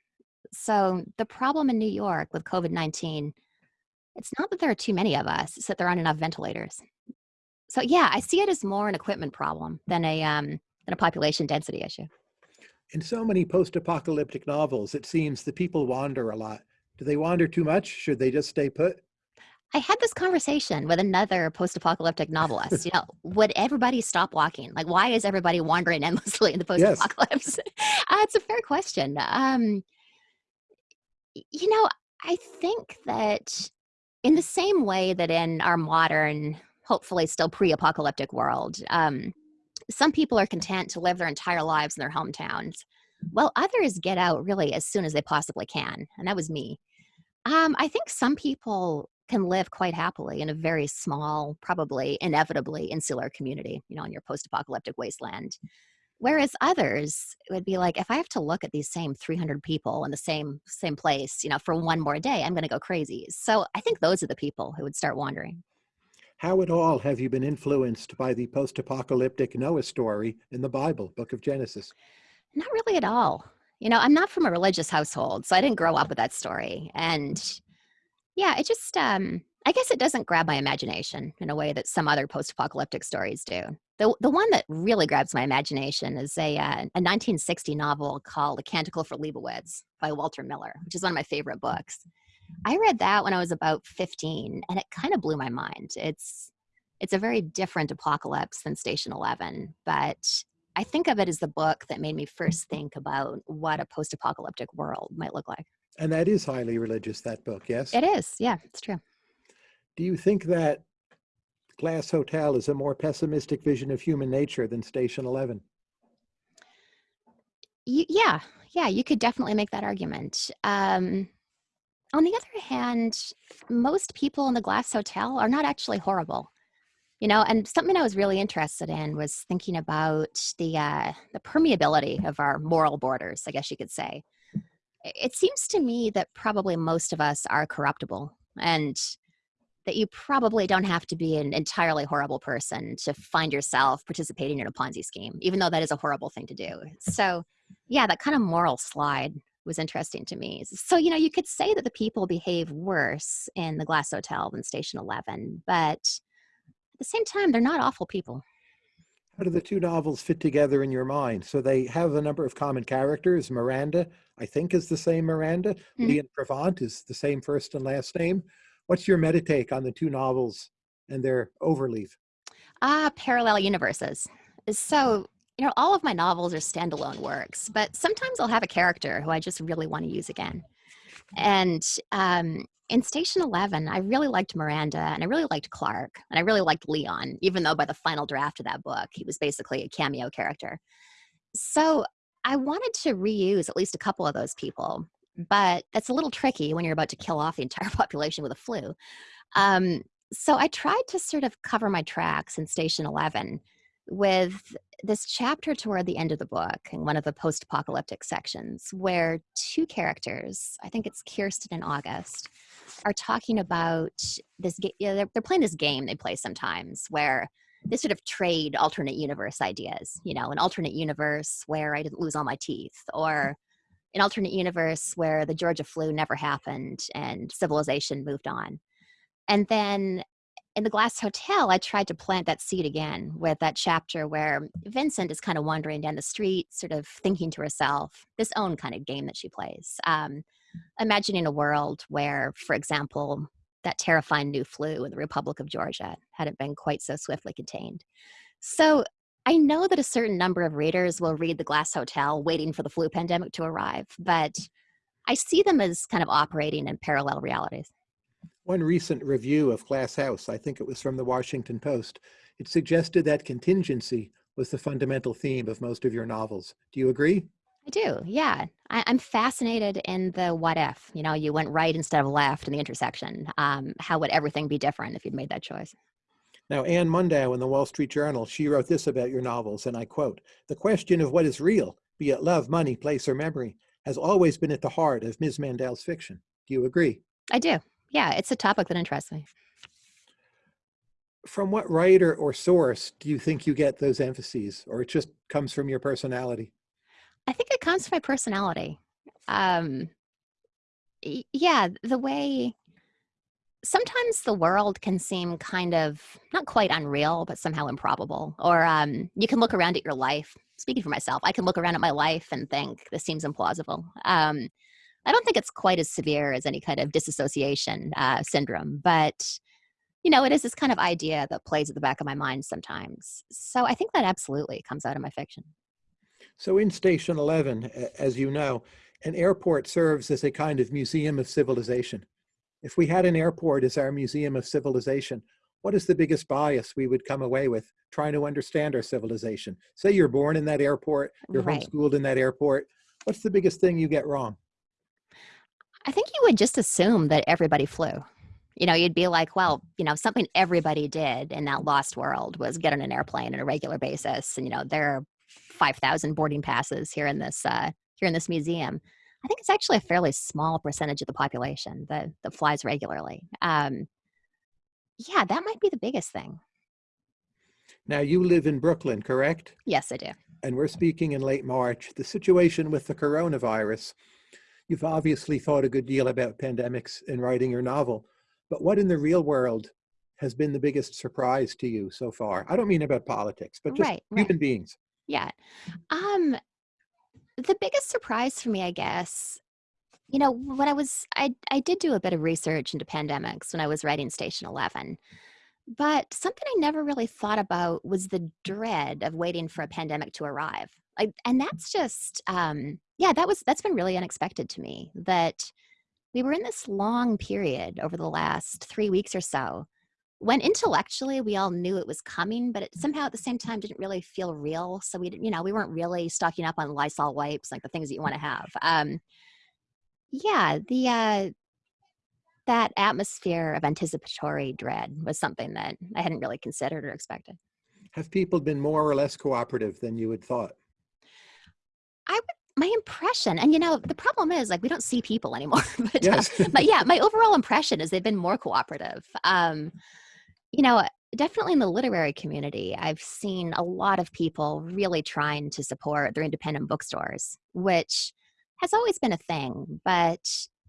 So, the problem in New York with COVID 19, it's not that there are too many of us, it's that there aren't enough ventilators. So, yeah, I see it as more an equipment problem than a, um, than a population density issue. In so many post-apocalyptic novels, it seems the people wander a lot. Do they wander too much? Should they just stay put? I had this conversation with another post apocalyptic novelist. You know, would everybody stop walking? Like, why is everybody wandering endlessly in the post Yes. uh, it's a fair question. Um, you know, I think that in the same way that in our modern, hopefully still pre apocalyptic world, um, some people are content to live their entire lives in their hometowns. while others get out really as soon as they possibly can. And that was me. Um, I think some people can live quite happily in a very small, probably inevitably insular community, you know, in your post apocalyptic wasteland. Whereas others would be like, if I have to look at these same 300 people in the same same place, you know, for one more day, I'm going to go crazy. So I think those are the people who would start wandering. How at all have you been influenced by the post-apocalyptic Noah story in the Bible, Book of Genesis? Not really at all. You know, I'm not from a religious household, so I didn't grow up with that story. And yeah, it just, um, I guess it doesn't grab my imagination in a way that some other post-apocalyptic stories do. The, the one that really grabs my imagination is a, uh, a 1960 novel called A Canticle for Leibowitz by Walter Miller, which is one of my favorite books. I read that when I was about 15, and it kind of blew my mind. It's it's a very different apocalypse than Station 11, but I think of it as the book that made me first think about what a post-apocalyptic world might look like. And that is highly religious, that book, yes? It is, yeah, it's true. Do you think that Glass Hotel is a more pessimistic vision of human nature than Station 11? Y- yeah, yeah, you could definitely make that argument. Um, on the other hand, most people in the Glass Hotel are not actually horrible. You know, and something I was really interested in was thinking about the uh, the permeability of our moral borders. I guess you could say. It seems to me that probably most of us are corruptible, and that you probably don't have to be an entirely horrible person to find yourself participating in a Ponzi scheme, even though that is a horrible thing to do. So, yeah, that kind of moral slide was interesting to me. So, you know, you could say that the people behave worse in the Glass Hotel than Station 11, but at the same time, they're not awful people. How do the two novels fit together in your mind? So they have a number of common characters. Miranda, I think, is the same Miranda. Mhm. Leon Prevant is the same first and last name. What's your meta take on the two novels and their overleaf? Ah, parallel universes. So, you know, all of my novels are standalone works, but sometimes I'll have a character who I just really want to use again. And um, in Station 11, I really liked Miranda and I really liked Clark and I really liked Leon, even though by the final draft of that book, he was basically a cameo character. So I wanted to reuse at least a couple of those people, but that's a little tricky when you're about to kill off the entire population with a flu. Um, so I tried to sort of cover my tracks in Station 11 with this chapter toward the end of the book in one of the post apocalyptic sections where two characters, I think it's Kirsten and August, are talking about this. ga- Yeah, they're, they're playing this game they play sometimes where they sort of trade alternate universe ideas. You know, an alternate universe where I didn't lose all my teeth, or an alternate universe where the Georgia flu never happened and civilization moved on. And then in the Glass Hotel, I tried to plant that seed again with that chapter where Vincent is kind of wandering down the street, sort of thinking to herself, this own kind of game that she plays. Um, imagining a world where, for example, that terrifying new flu in the Republic of Georgia hadn't been quite so swiftly contained. So I know that a certain number of readers will read The Glass Hotel waiting for the flu pandemic to arrive, but I see them as kind of operating in parallel realities. One recent review of Glass House, I think it was from the Washington Post, it suggested that contingency was the fundamental theme of most of your novels. Do you agree? I do, yeah. I, I'm fascinated in the what if. You know, you went right instead of left in the intersection. Um, how would everything be different if you'd made that choice? Now, Anna Mundow in the Wall Street Journal, she wrote this about your novels, and I quote, the question of what is real, be it love, money, place, or memory, has always been at the heart of Ms. Mandel's fiction. Do you agree? I do. Yeah, it's a topic that interests me. From what writer or source do you think you get those emphases, or it just comes from your personality? I think it comes from my personality. Um, yeah, the way sometimes the world can seem kind of not quite unreal, but somehow improbable. Or um, you can look around at your life. Speaking for myself, I can look around at my life and think this seems implausible. Um, I don't think it's quite as severe as any kind of disassociation uh, syndrome, but you know, it is this kind of idea that plays at the back of my mind sometimes. So I think that absolutely comes out of my fiction. So in Station 11, as you know, an airport serves as a kind of museum of civilization. If we had an airport as our museum of civilization, what is the biggest bias we would come away with trying to understand our civilization? Say you're born in that airport, you're Right. homeschooled in that airport. What's the biggest thing you get wrong? I think you would just assume that everybody flew. You know, you'd be like, well, you know, something everybody did in that lost world was get on an airplane on a regular basis, and you know, there are five thousand boarding passes here in this uh, here in this museum. I think it's actually a fairly small percentage of the population that that flies regularly. Um, yeah, that might be the biggest thing. Now you live in Brooklyn, correct? Yes, I do. And we're speaking in late March. The situation with the coronavirus, you've obviously thought a good deal about pandemics in writing your novel, but what in the real world has been the biggest surprise to you so far? I don't mean about politics, but just Right, right. human beings. Yeah. Um, the biggest surprise for me, I guess, you know, when I was, I, I did do a bit of research into pandemics when I was writing Station 11. But something I never really thought about was the dread of waiting for a pandemic to arrive. And that's just, um, yeah, that was, that's been really unexpected to me that we were in this long period over the last three weeks or so when intellectually we all knew it was coming, but it somehow at the same time didn't really feel real. So we, didn't, you know, we weren't really stocking up on Lysol wipes, like the things that you want to have. Um, yeah, the uh, that atmosphere of anticipatory dread was something that I hadn't really considered or expected. Have people been more or less cooperative than you had thought? I would, my impression, and you know, the problem is like we don't see people anymore. but, uh, but yeah, my overall impression is they've been more cooperative. Um, you know, definitely in the literary community, I've seen a lot of people really trying to support their independent bookstores, which has always been a thing, but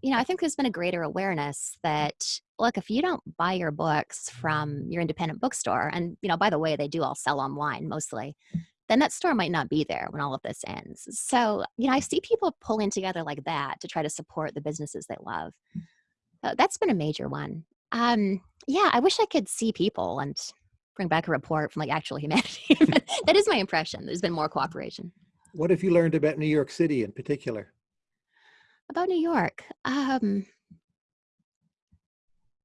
you know, I think there's been a greater awareness that look, if you don't buy your books from your independent bookstore, and you know, by the way, they do all sell online mostly, then that store might not be there when all of this ends. So, you know, I see people pulling together like that to try to support the businesses they love. Uh, that's been a major one. Um, yeah, I wish I could see people and bring back a report from like actual humanity. that is my impression. There's been more cooperation. What have you learned about New York City in particular? About New York. Um,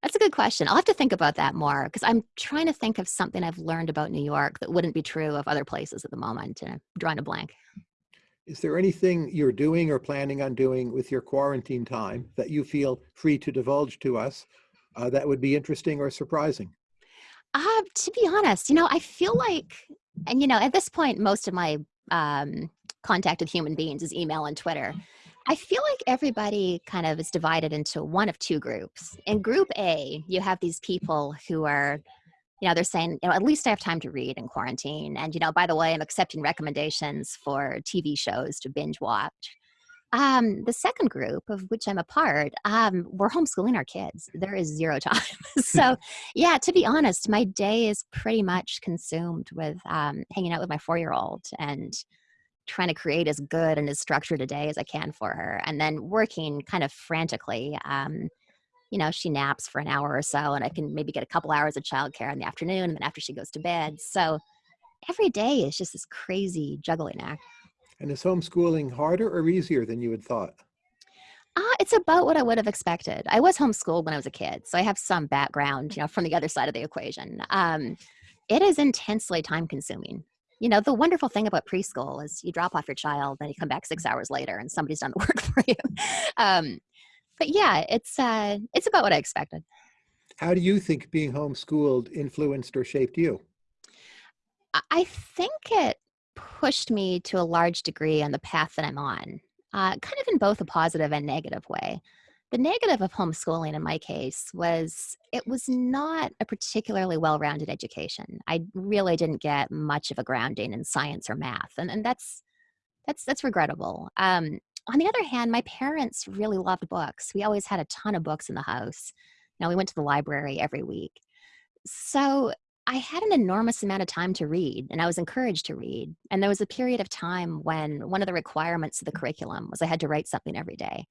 that's a good question. I'll have to think about that more because I'm trying to think of something I've learned about New York that wouldn't be true of other places at the moment, and I'm drawing a blank. Is there anything you're doing or planning on doing with your quarantine time that you feel free to divulge to us uh, that would be interesting or surprising? Uh, to be honest, you know, I feel like, and you know, at this point, most of my um, contact with human beings is email and Twitter. I feel like everybody kind of is divided into one of two groups. In group A, you have these people who are, you know, they're saying, you know, at least I have time to read in quarantine. And, you know, by the way, I'm accepting recommendations for TV shows to binge watch. Um, the second group, of which I'm a part, um, we're homeschooling our kids. There is zero time. so, yeah, to be honest, my day is pretty much consumed with um, hanging out with my four year old and trying to create as good and as structured a day as I can for her, and then working kind of frantically. Um, you know, she naps for an hour or so, and I can maybe get a couple hours of childcare in the afternoon, and then after she goes to bed. So every day is just this crazy juggling act. And is homeschooling harder or easier than you had thought? Uh, it's about what I would have expected. I was homeschooled when I was a kid, so I have some background, you know, from the other side of the equation. Um, it is intensely time consuming you know, the wonderful thing about preschool is you drop off your child, then you come back six hours later and somebody's done the work for you. Um, but yeah, it's uh, it's about what I expected. How do you think being homeschooled influenced or shaped you? I think it pushed me to a large degree on the path that I'm on, uh, kind of in both a positive and negative way. The negative of homeschooling in my case was it was not a particularly well-rounded education. I really didn't get much of a grounding in science or math, and, and that's that's that's regrettable. Um, on the other hand, my parents really loved books. We always had a ton of books in the house. Now we went to the library every week. So I had an enormous amount of time to read, and I was encouraged to read. And there was a period of time when one of the requirements of the curriculum was I had to write something every day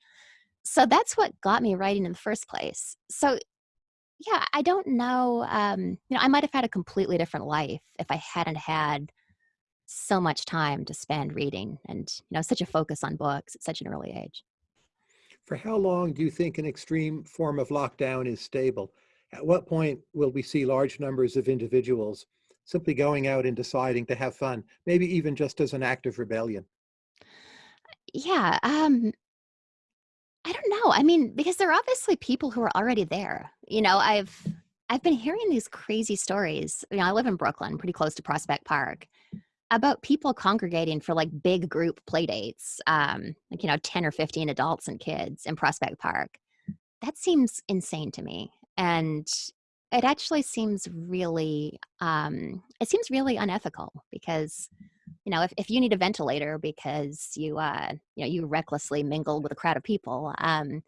so that's what got me writing in the first place. So yeah, I don't know. Um, you know, I might have had a completely different life if I hadn't had so much time to spend reading and you know such a focus on books at such an early age. For how long do you think an extreme form of lockdown is stable? At what point will we see large numbers of individuals simply going out and deciding to have fun, maybe even just as an act of rebellion? Yeah, um, I don't know. I mean, because there are obviously people who are already there. You know, I've I've been hearing these crazy stories. You know, I live in Brooklyn, pretty close to Prospect Park, about people congregating for like big group play dates, um, like you know, 10 or 15 adults and kids in Prospect Park. That seems insane to me. And it actually seems really um, it seems really unethical because you know, if, if you need a ventilator because you, uh, you know, you recklessly mingled with a crowd of people, um,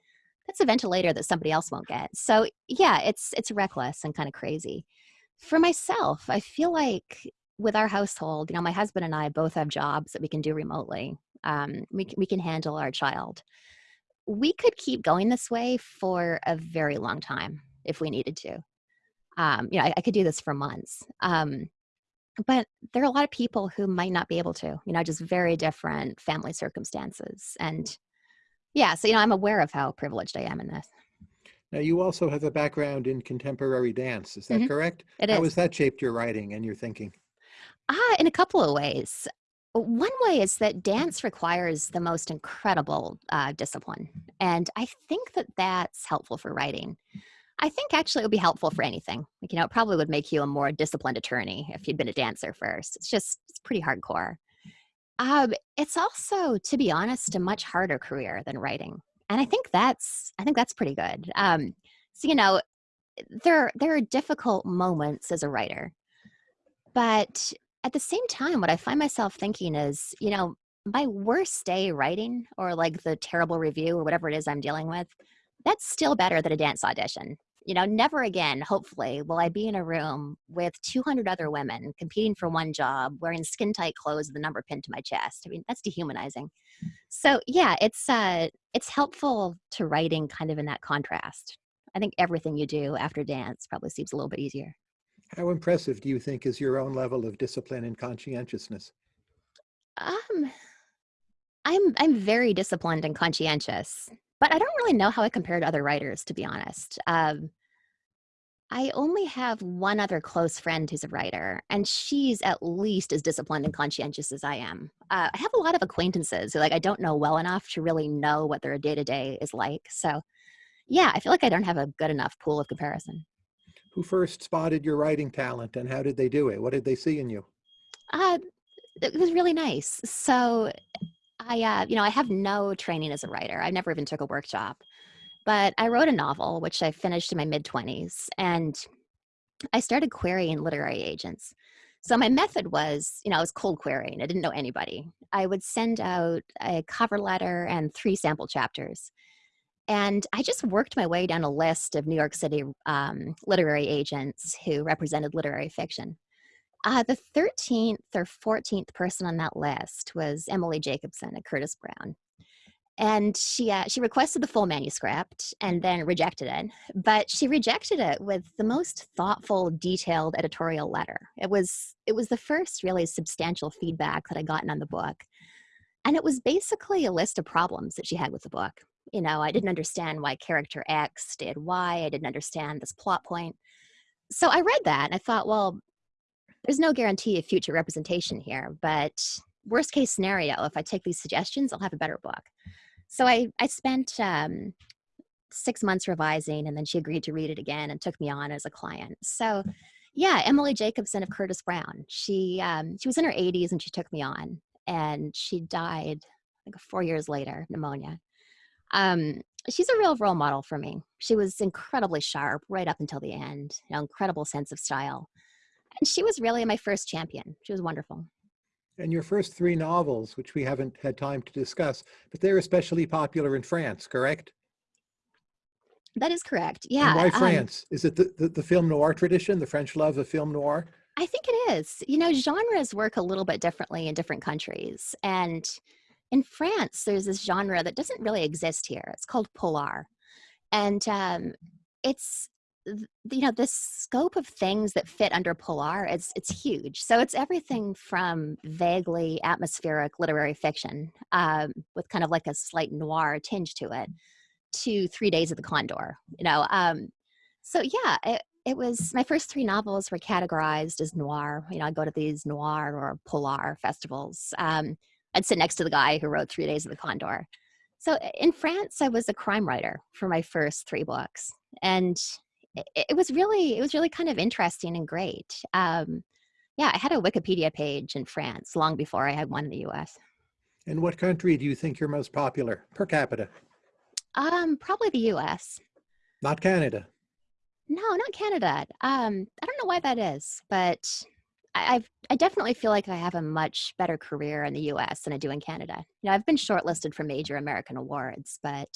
that's a ventilator that somebody else won't get. So yeah, it's, it's reckless and kind of crazy. For myself, I feel like with our household, you know, my husband and I both have jobs that we can do remotely. Um, we, we can handle our child. We could keep going this way for a very long time if we needed to. Um, you know, I, I could do this for months. Um, but there are a lot of people who might not be able to, you know, just very different family circumstances. And yeah, so, you know, I'm aware of how privileged I am in this. Now, you also have a background in contemporary dance. Is that mm -hmm. correct? It how is. has that shaped your writing and your thinking? Ah, in a couple of ways. One way is that dance requires the most incredible uh, discipline. And I think that that's helpful for writing. I think actually it would be helpful for anything. Like, you know, it probably would make you a more disciplined attorney if you'd been a dancer first. It's just, it's pretty hardcore. Um, it's also, to be honest, a much harder career than writing. And I think that's, I think that's pretty good. Um, so, you know, there, there are difficult moments as a writer, but at the same time, what I find myself thinking is, you know, my worst day writing or like the terrible review or whatever it is I'm dealing with, that's still better than a dance audition. You know, never again, hopefully, will I be in a room with 200 other women competing for one job, wearing skin tight clothes with a number pinned to my chest. I mean, that's dehumanizing. So yeah, it's uh, it's helpful to writing kind of in that contrast. I think everything you do after dance probably seems a little bit easier. How impressive do you think is your own level of discipline and conscientiousness? Um, I'm I'm very disciplined and conscientious, but I don't really know how I compare to other writers, to be honest. Um, I only have one other close friend who's a writer, and she's at least as disciplined and conscientious as I am. Uh, I have a lot of acquaintances who, like, I don't know well enough to really know what their day to day is like. So, yeah, I feel like I don't have a good enough pool of comparison. Who first spotted your writing talent and how did they do it? What did they see in you? Uh, it was really nice. So, I, uh, you know, I have no training as a writer. I never even took a workshop, but I wrote a novel, which I finished in my mid 20s, and I started querying literary agents. So my method was, you know, I was cold querying. I didn't know anybody. I would send out a cover letter and three sample chapters. And I just worked my way down a list of New York City um, literary agents who represented literary fiction. Uh, the 13th or 14th person on that list was Emilie Jacobson at Curtis Brown. And she, uh, she requested the full manuscript and then rejected it. But she rejected it with the most thoughtful, detailed editorial letter. It was, it was the first really substantial feedback that I gotten on the book. And it was basically a list of problems that she had with the book. You know, I didn't understand why character X did Y. I didn't understand this plot point. So I read that and I thought, well, there's no guarantee of future representation here, but worst case scenario, if I take these suggestions, I'll have a better book. So I, I spent um, six months revising and then she agreed to read it again and took me on as a client. So yeah, Emilie Jacobson of Curtis Brown. She, um, she was in her 80s and she took me on and she died, like four years later, pneumonia. Um, she's a real role model for me. She was incredibly sharp right up until the end, you know, incredible sense of style. And she was really my first champion. She was wonderful. And your first three novels, which we haven't had time to discuss, but they're especially popular in France, correct? That is correct. Yeah. And why um, France? is it the, the, the film noir tradition, the French love of film noir? I think it is. You know, genres work a little bit differently in different countries. And in France, there's this genre that doesn't really exist here. It's called polar. And um, it's you know the scope of things that fit under polar it's it's huge. So it's everything from vaguely atmospheric literary fiction um, with kind of like a slight noir tinge to it to three days of the condor you know um, so yeah it, it was my first three novels were categorized as noir you know i go to these noir or polar festivals um, i'd sit next to the guy who wrote three days of the condor. So in france i was a crime writer for my first three books and it, it was really it was really kind of interesting and great. Um, yeah, I had a Wikipedia page in France long before I had one in the U.S. In what country do you think you're most popular per capita? Um, probably the U.S. Not Canada. No, not Canada. Um, I don't know why that is, but I, I've I definitely feel like I have a much better career in the U.S. than I do in Canada. You know, I've been shortlisted for major American awards, but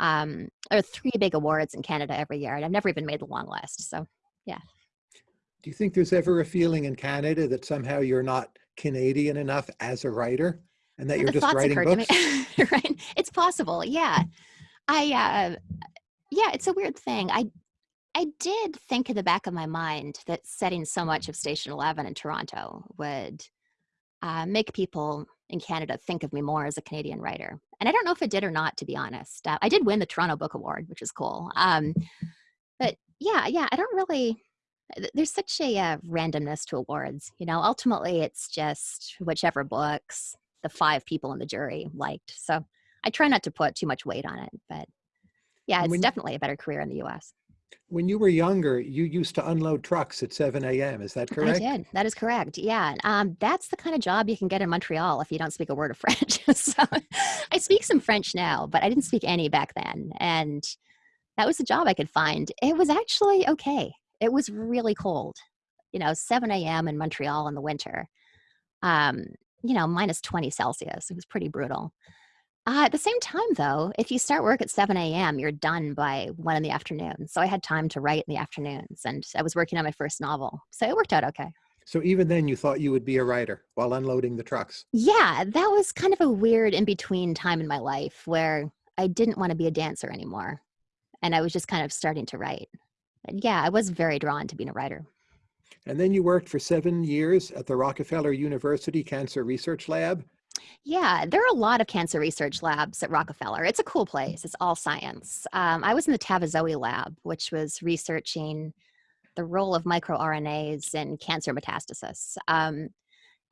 um, or three big awards in Canada every year, and I've never even made the long list. So, yeah. Do you think there's ever a feeling in Canada that somehow you're not Canadian enough as a writer, and that you're the just writing books? right? It's possible. Yeah. I. Uh, yeah, it's a weird thing. I. I did think in the back of my mind that setting so much of Station Eleven in Toronto would uh, make people in Canada think of me more as a Canadian writer. And I don't know if it did or not, to be honest. Uh, I did win the Toronto Book Award, which is cool. Um, but yeah, yeah, I don't really. There's such a uh, randomness to awards. You know, ultimately, it's just whichever books the five people in the jury liked. So I try not to put too much weight on it. But yeah, it's definitely a better career in the U.S. When you were younger, you used to unload trucks at 7 a.m. Is that correct? I did. That is correct. Yeah. Um, that's the kind of job you can get in Montreal if you don't speak a word of French. so I speak some French now, but I didn't speak any back then. And that was a job I could find. It was actually okay. It was really cold, you know, 7 a.m. in Montreal in the winter. Um, you know, minus 20 Celsius. It was pretty brutal. Uh, at the same time, though, if you start work at 7 a.m., you're done by one in the afternoon. So I had time to write in the afternoons, and I was working on my first novel. So it worked out okay. So even then you thought you would be a writer while unloading the trucks. Yeah, that was kind of a weird in between time in my life where I didn't want to be a dancer anymore. And I was just kind of starting to write. And yeah, I was very drawn to being a writer. And then you worked for seven years at the Rockefeller University Cancer Research Lab. Yeah, there are a lot of cancer research labs at Rockefeller. It's a cool place. It's all science. Um, I was in the Tavazoie lab, which was researching the role of microRNAs in cancer metastasis. Um,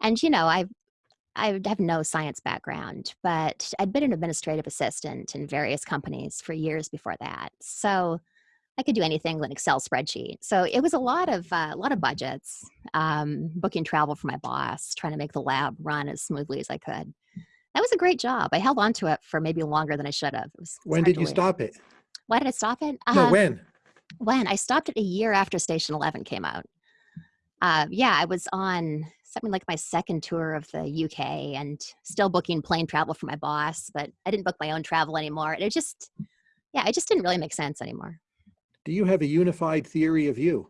and you know, I I have no science background, but I'd been an administrative assistant in various companies for years before that. So I could do anything with an Excel spreadsheet. So it was a lot of uh, a lot of budgets, um, booking travel for my boss, trying to make the lab run as smoothly as I could. That was a great job. I held on to it for maybe longer than I should have. It was, When did you stop it? Why did I stop it? No, Uh, when? when I stopped it a year after Station Eleven came out. Uh, yeah, I was on something like my second tour of the UK and still booking plane travel for my boss, but I didn't book my own travel anymore. And it just, yeah, it just didn't really make sense anymore. Do you have a unified theory of you?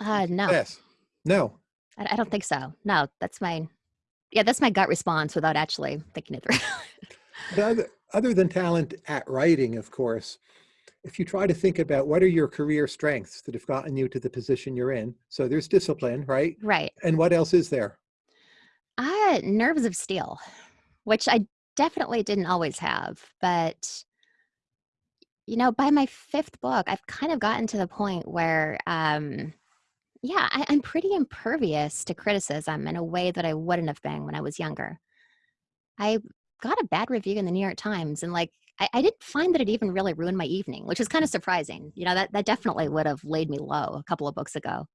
Uh, no, Yes. No. I, I don't think so. No, that's my, yeah, that's my gut response without actually thinking it through. Other, other than talent at writing, of course, if you try to think about what are your career strengths that have gotten you to the position you're in, so there's discipline, right? right. And what else is there? Uh, nerves of steel, which I definitely didn't always have. But, you know, by my fifth book, I've kind of gotten to the point where, um, yeah, I, I'm pretty impervious to criticism in a way that I wouldn't have been when I was younger. I got a bad review in the New York Times, and like, I, I didn't find that it even really ruined my evening, which is kind of surprising. You know, that, that definitely would have laid me low a couple of books ago.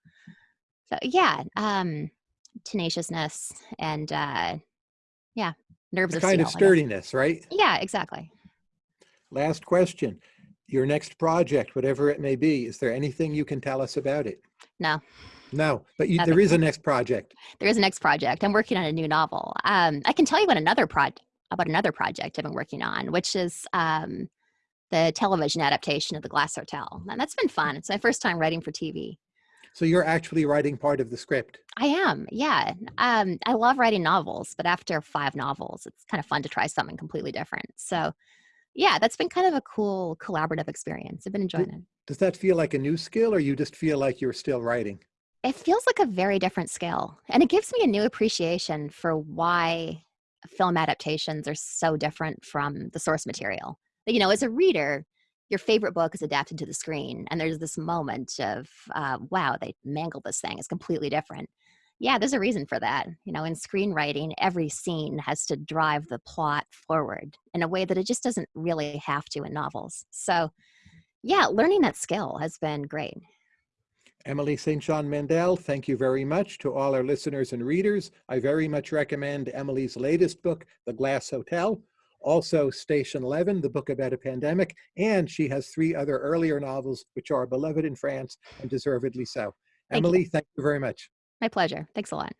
So, yeah, um, tenaciousness and uh yeah nerves of kind steel, of sturdiness, right? yeah exactly Last question. Your next project, whatever it may be, is there anything you can tell us about it? no. No, but you, there is a next project. there is a next project. I'm working on a new novel. Um i can tell you about another project about another project i've been working on which is um the television adaptation of the glass hotel. And that's been fun. It's my first time writing for tv So you're actually writing part of the script. i am yeah. Um i love writing novels but after five novels it's kind of fun to try something completely different. So yeah that's been kind of a cool collaborative experience. I've been enjoying it. Does that feel like a new skill or you just feel like you're still writing? it feels like a very different skill and it gives me a new appreciation for why film adaptations are so different from the source material. You know as a reader your favorite book is adapted to the screen and there's this moment of uh, wow they mangled this thing. It's completely different yeah there's a reason for that you know in screenwriting every scene has to drive the plot forward in a way that it just doesn't really have to in novels so yeah learning that skill has been great Emily St. John Mandel, thank you very much to all our listeners and readers. I very much recommend Emily's latest book, The Glass Hotel, also Station 11, the book about a pandemic, and she has three other earlier novels which are beloved in France and deservedly so. Thank you. Emily, thank you very much. My pleasure. Thanks a lot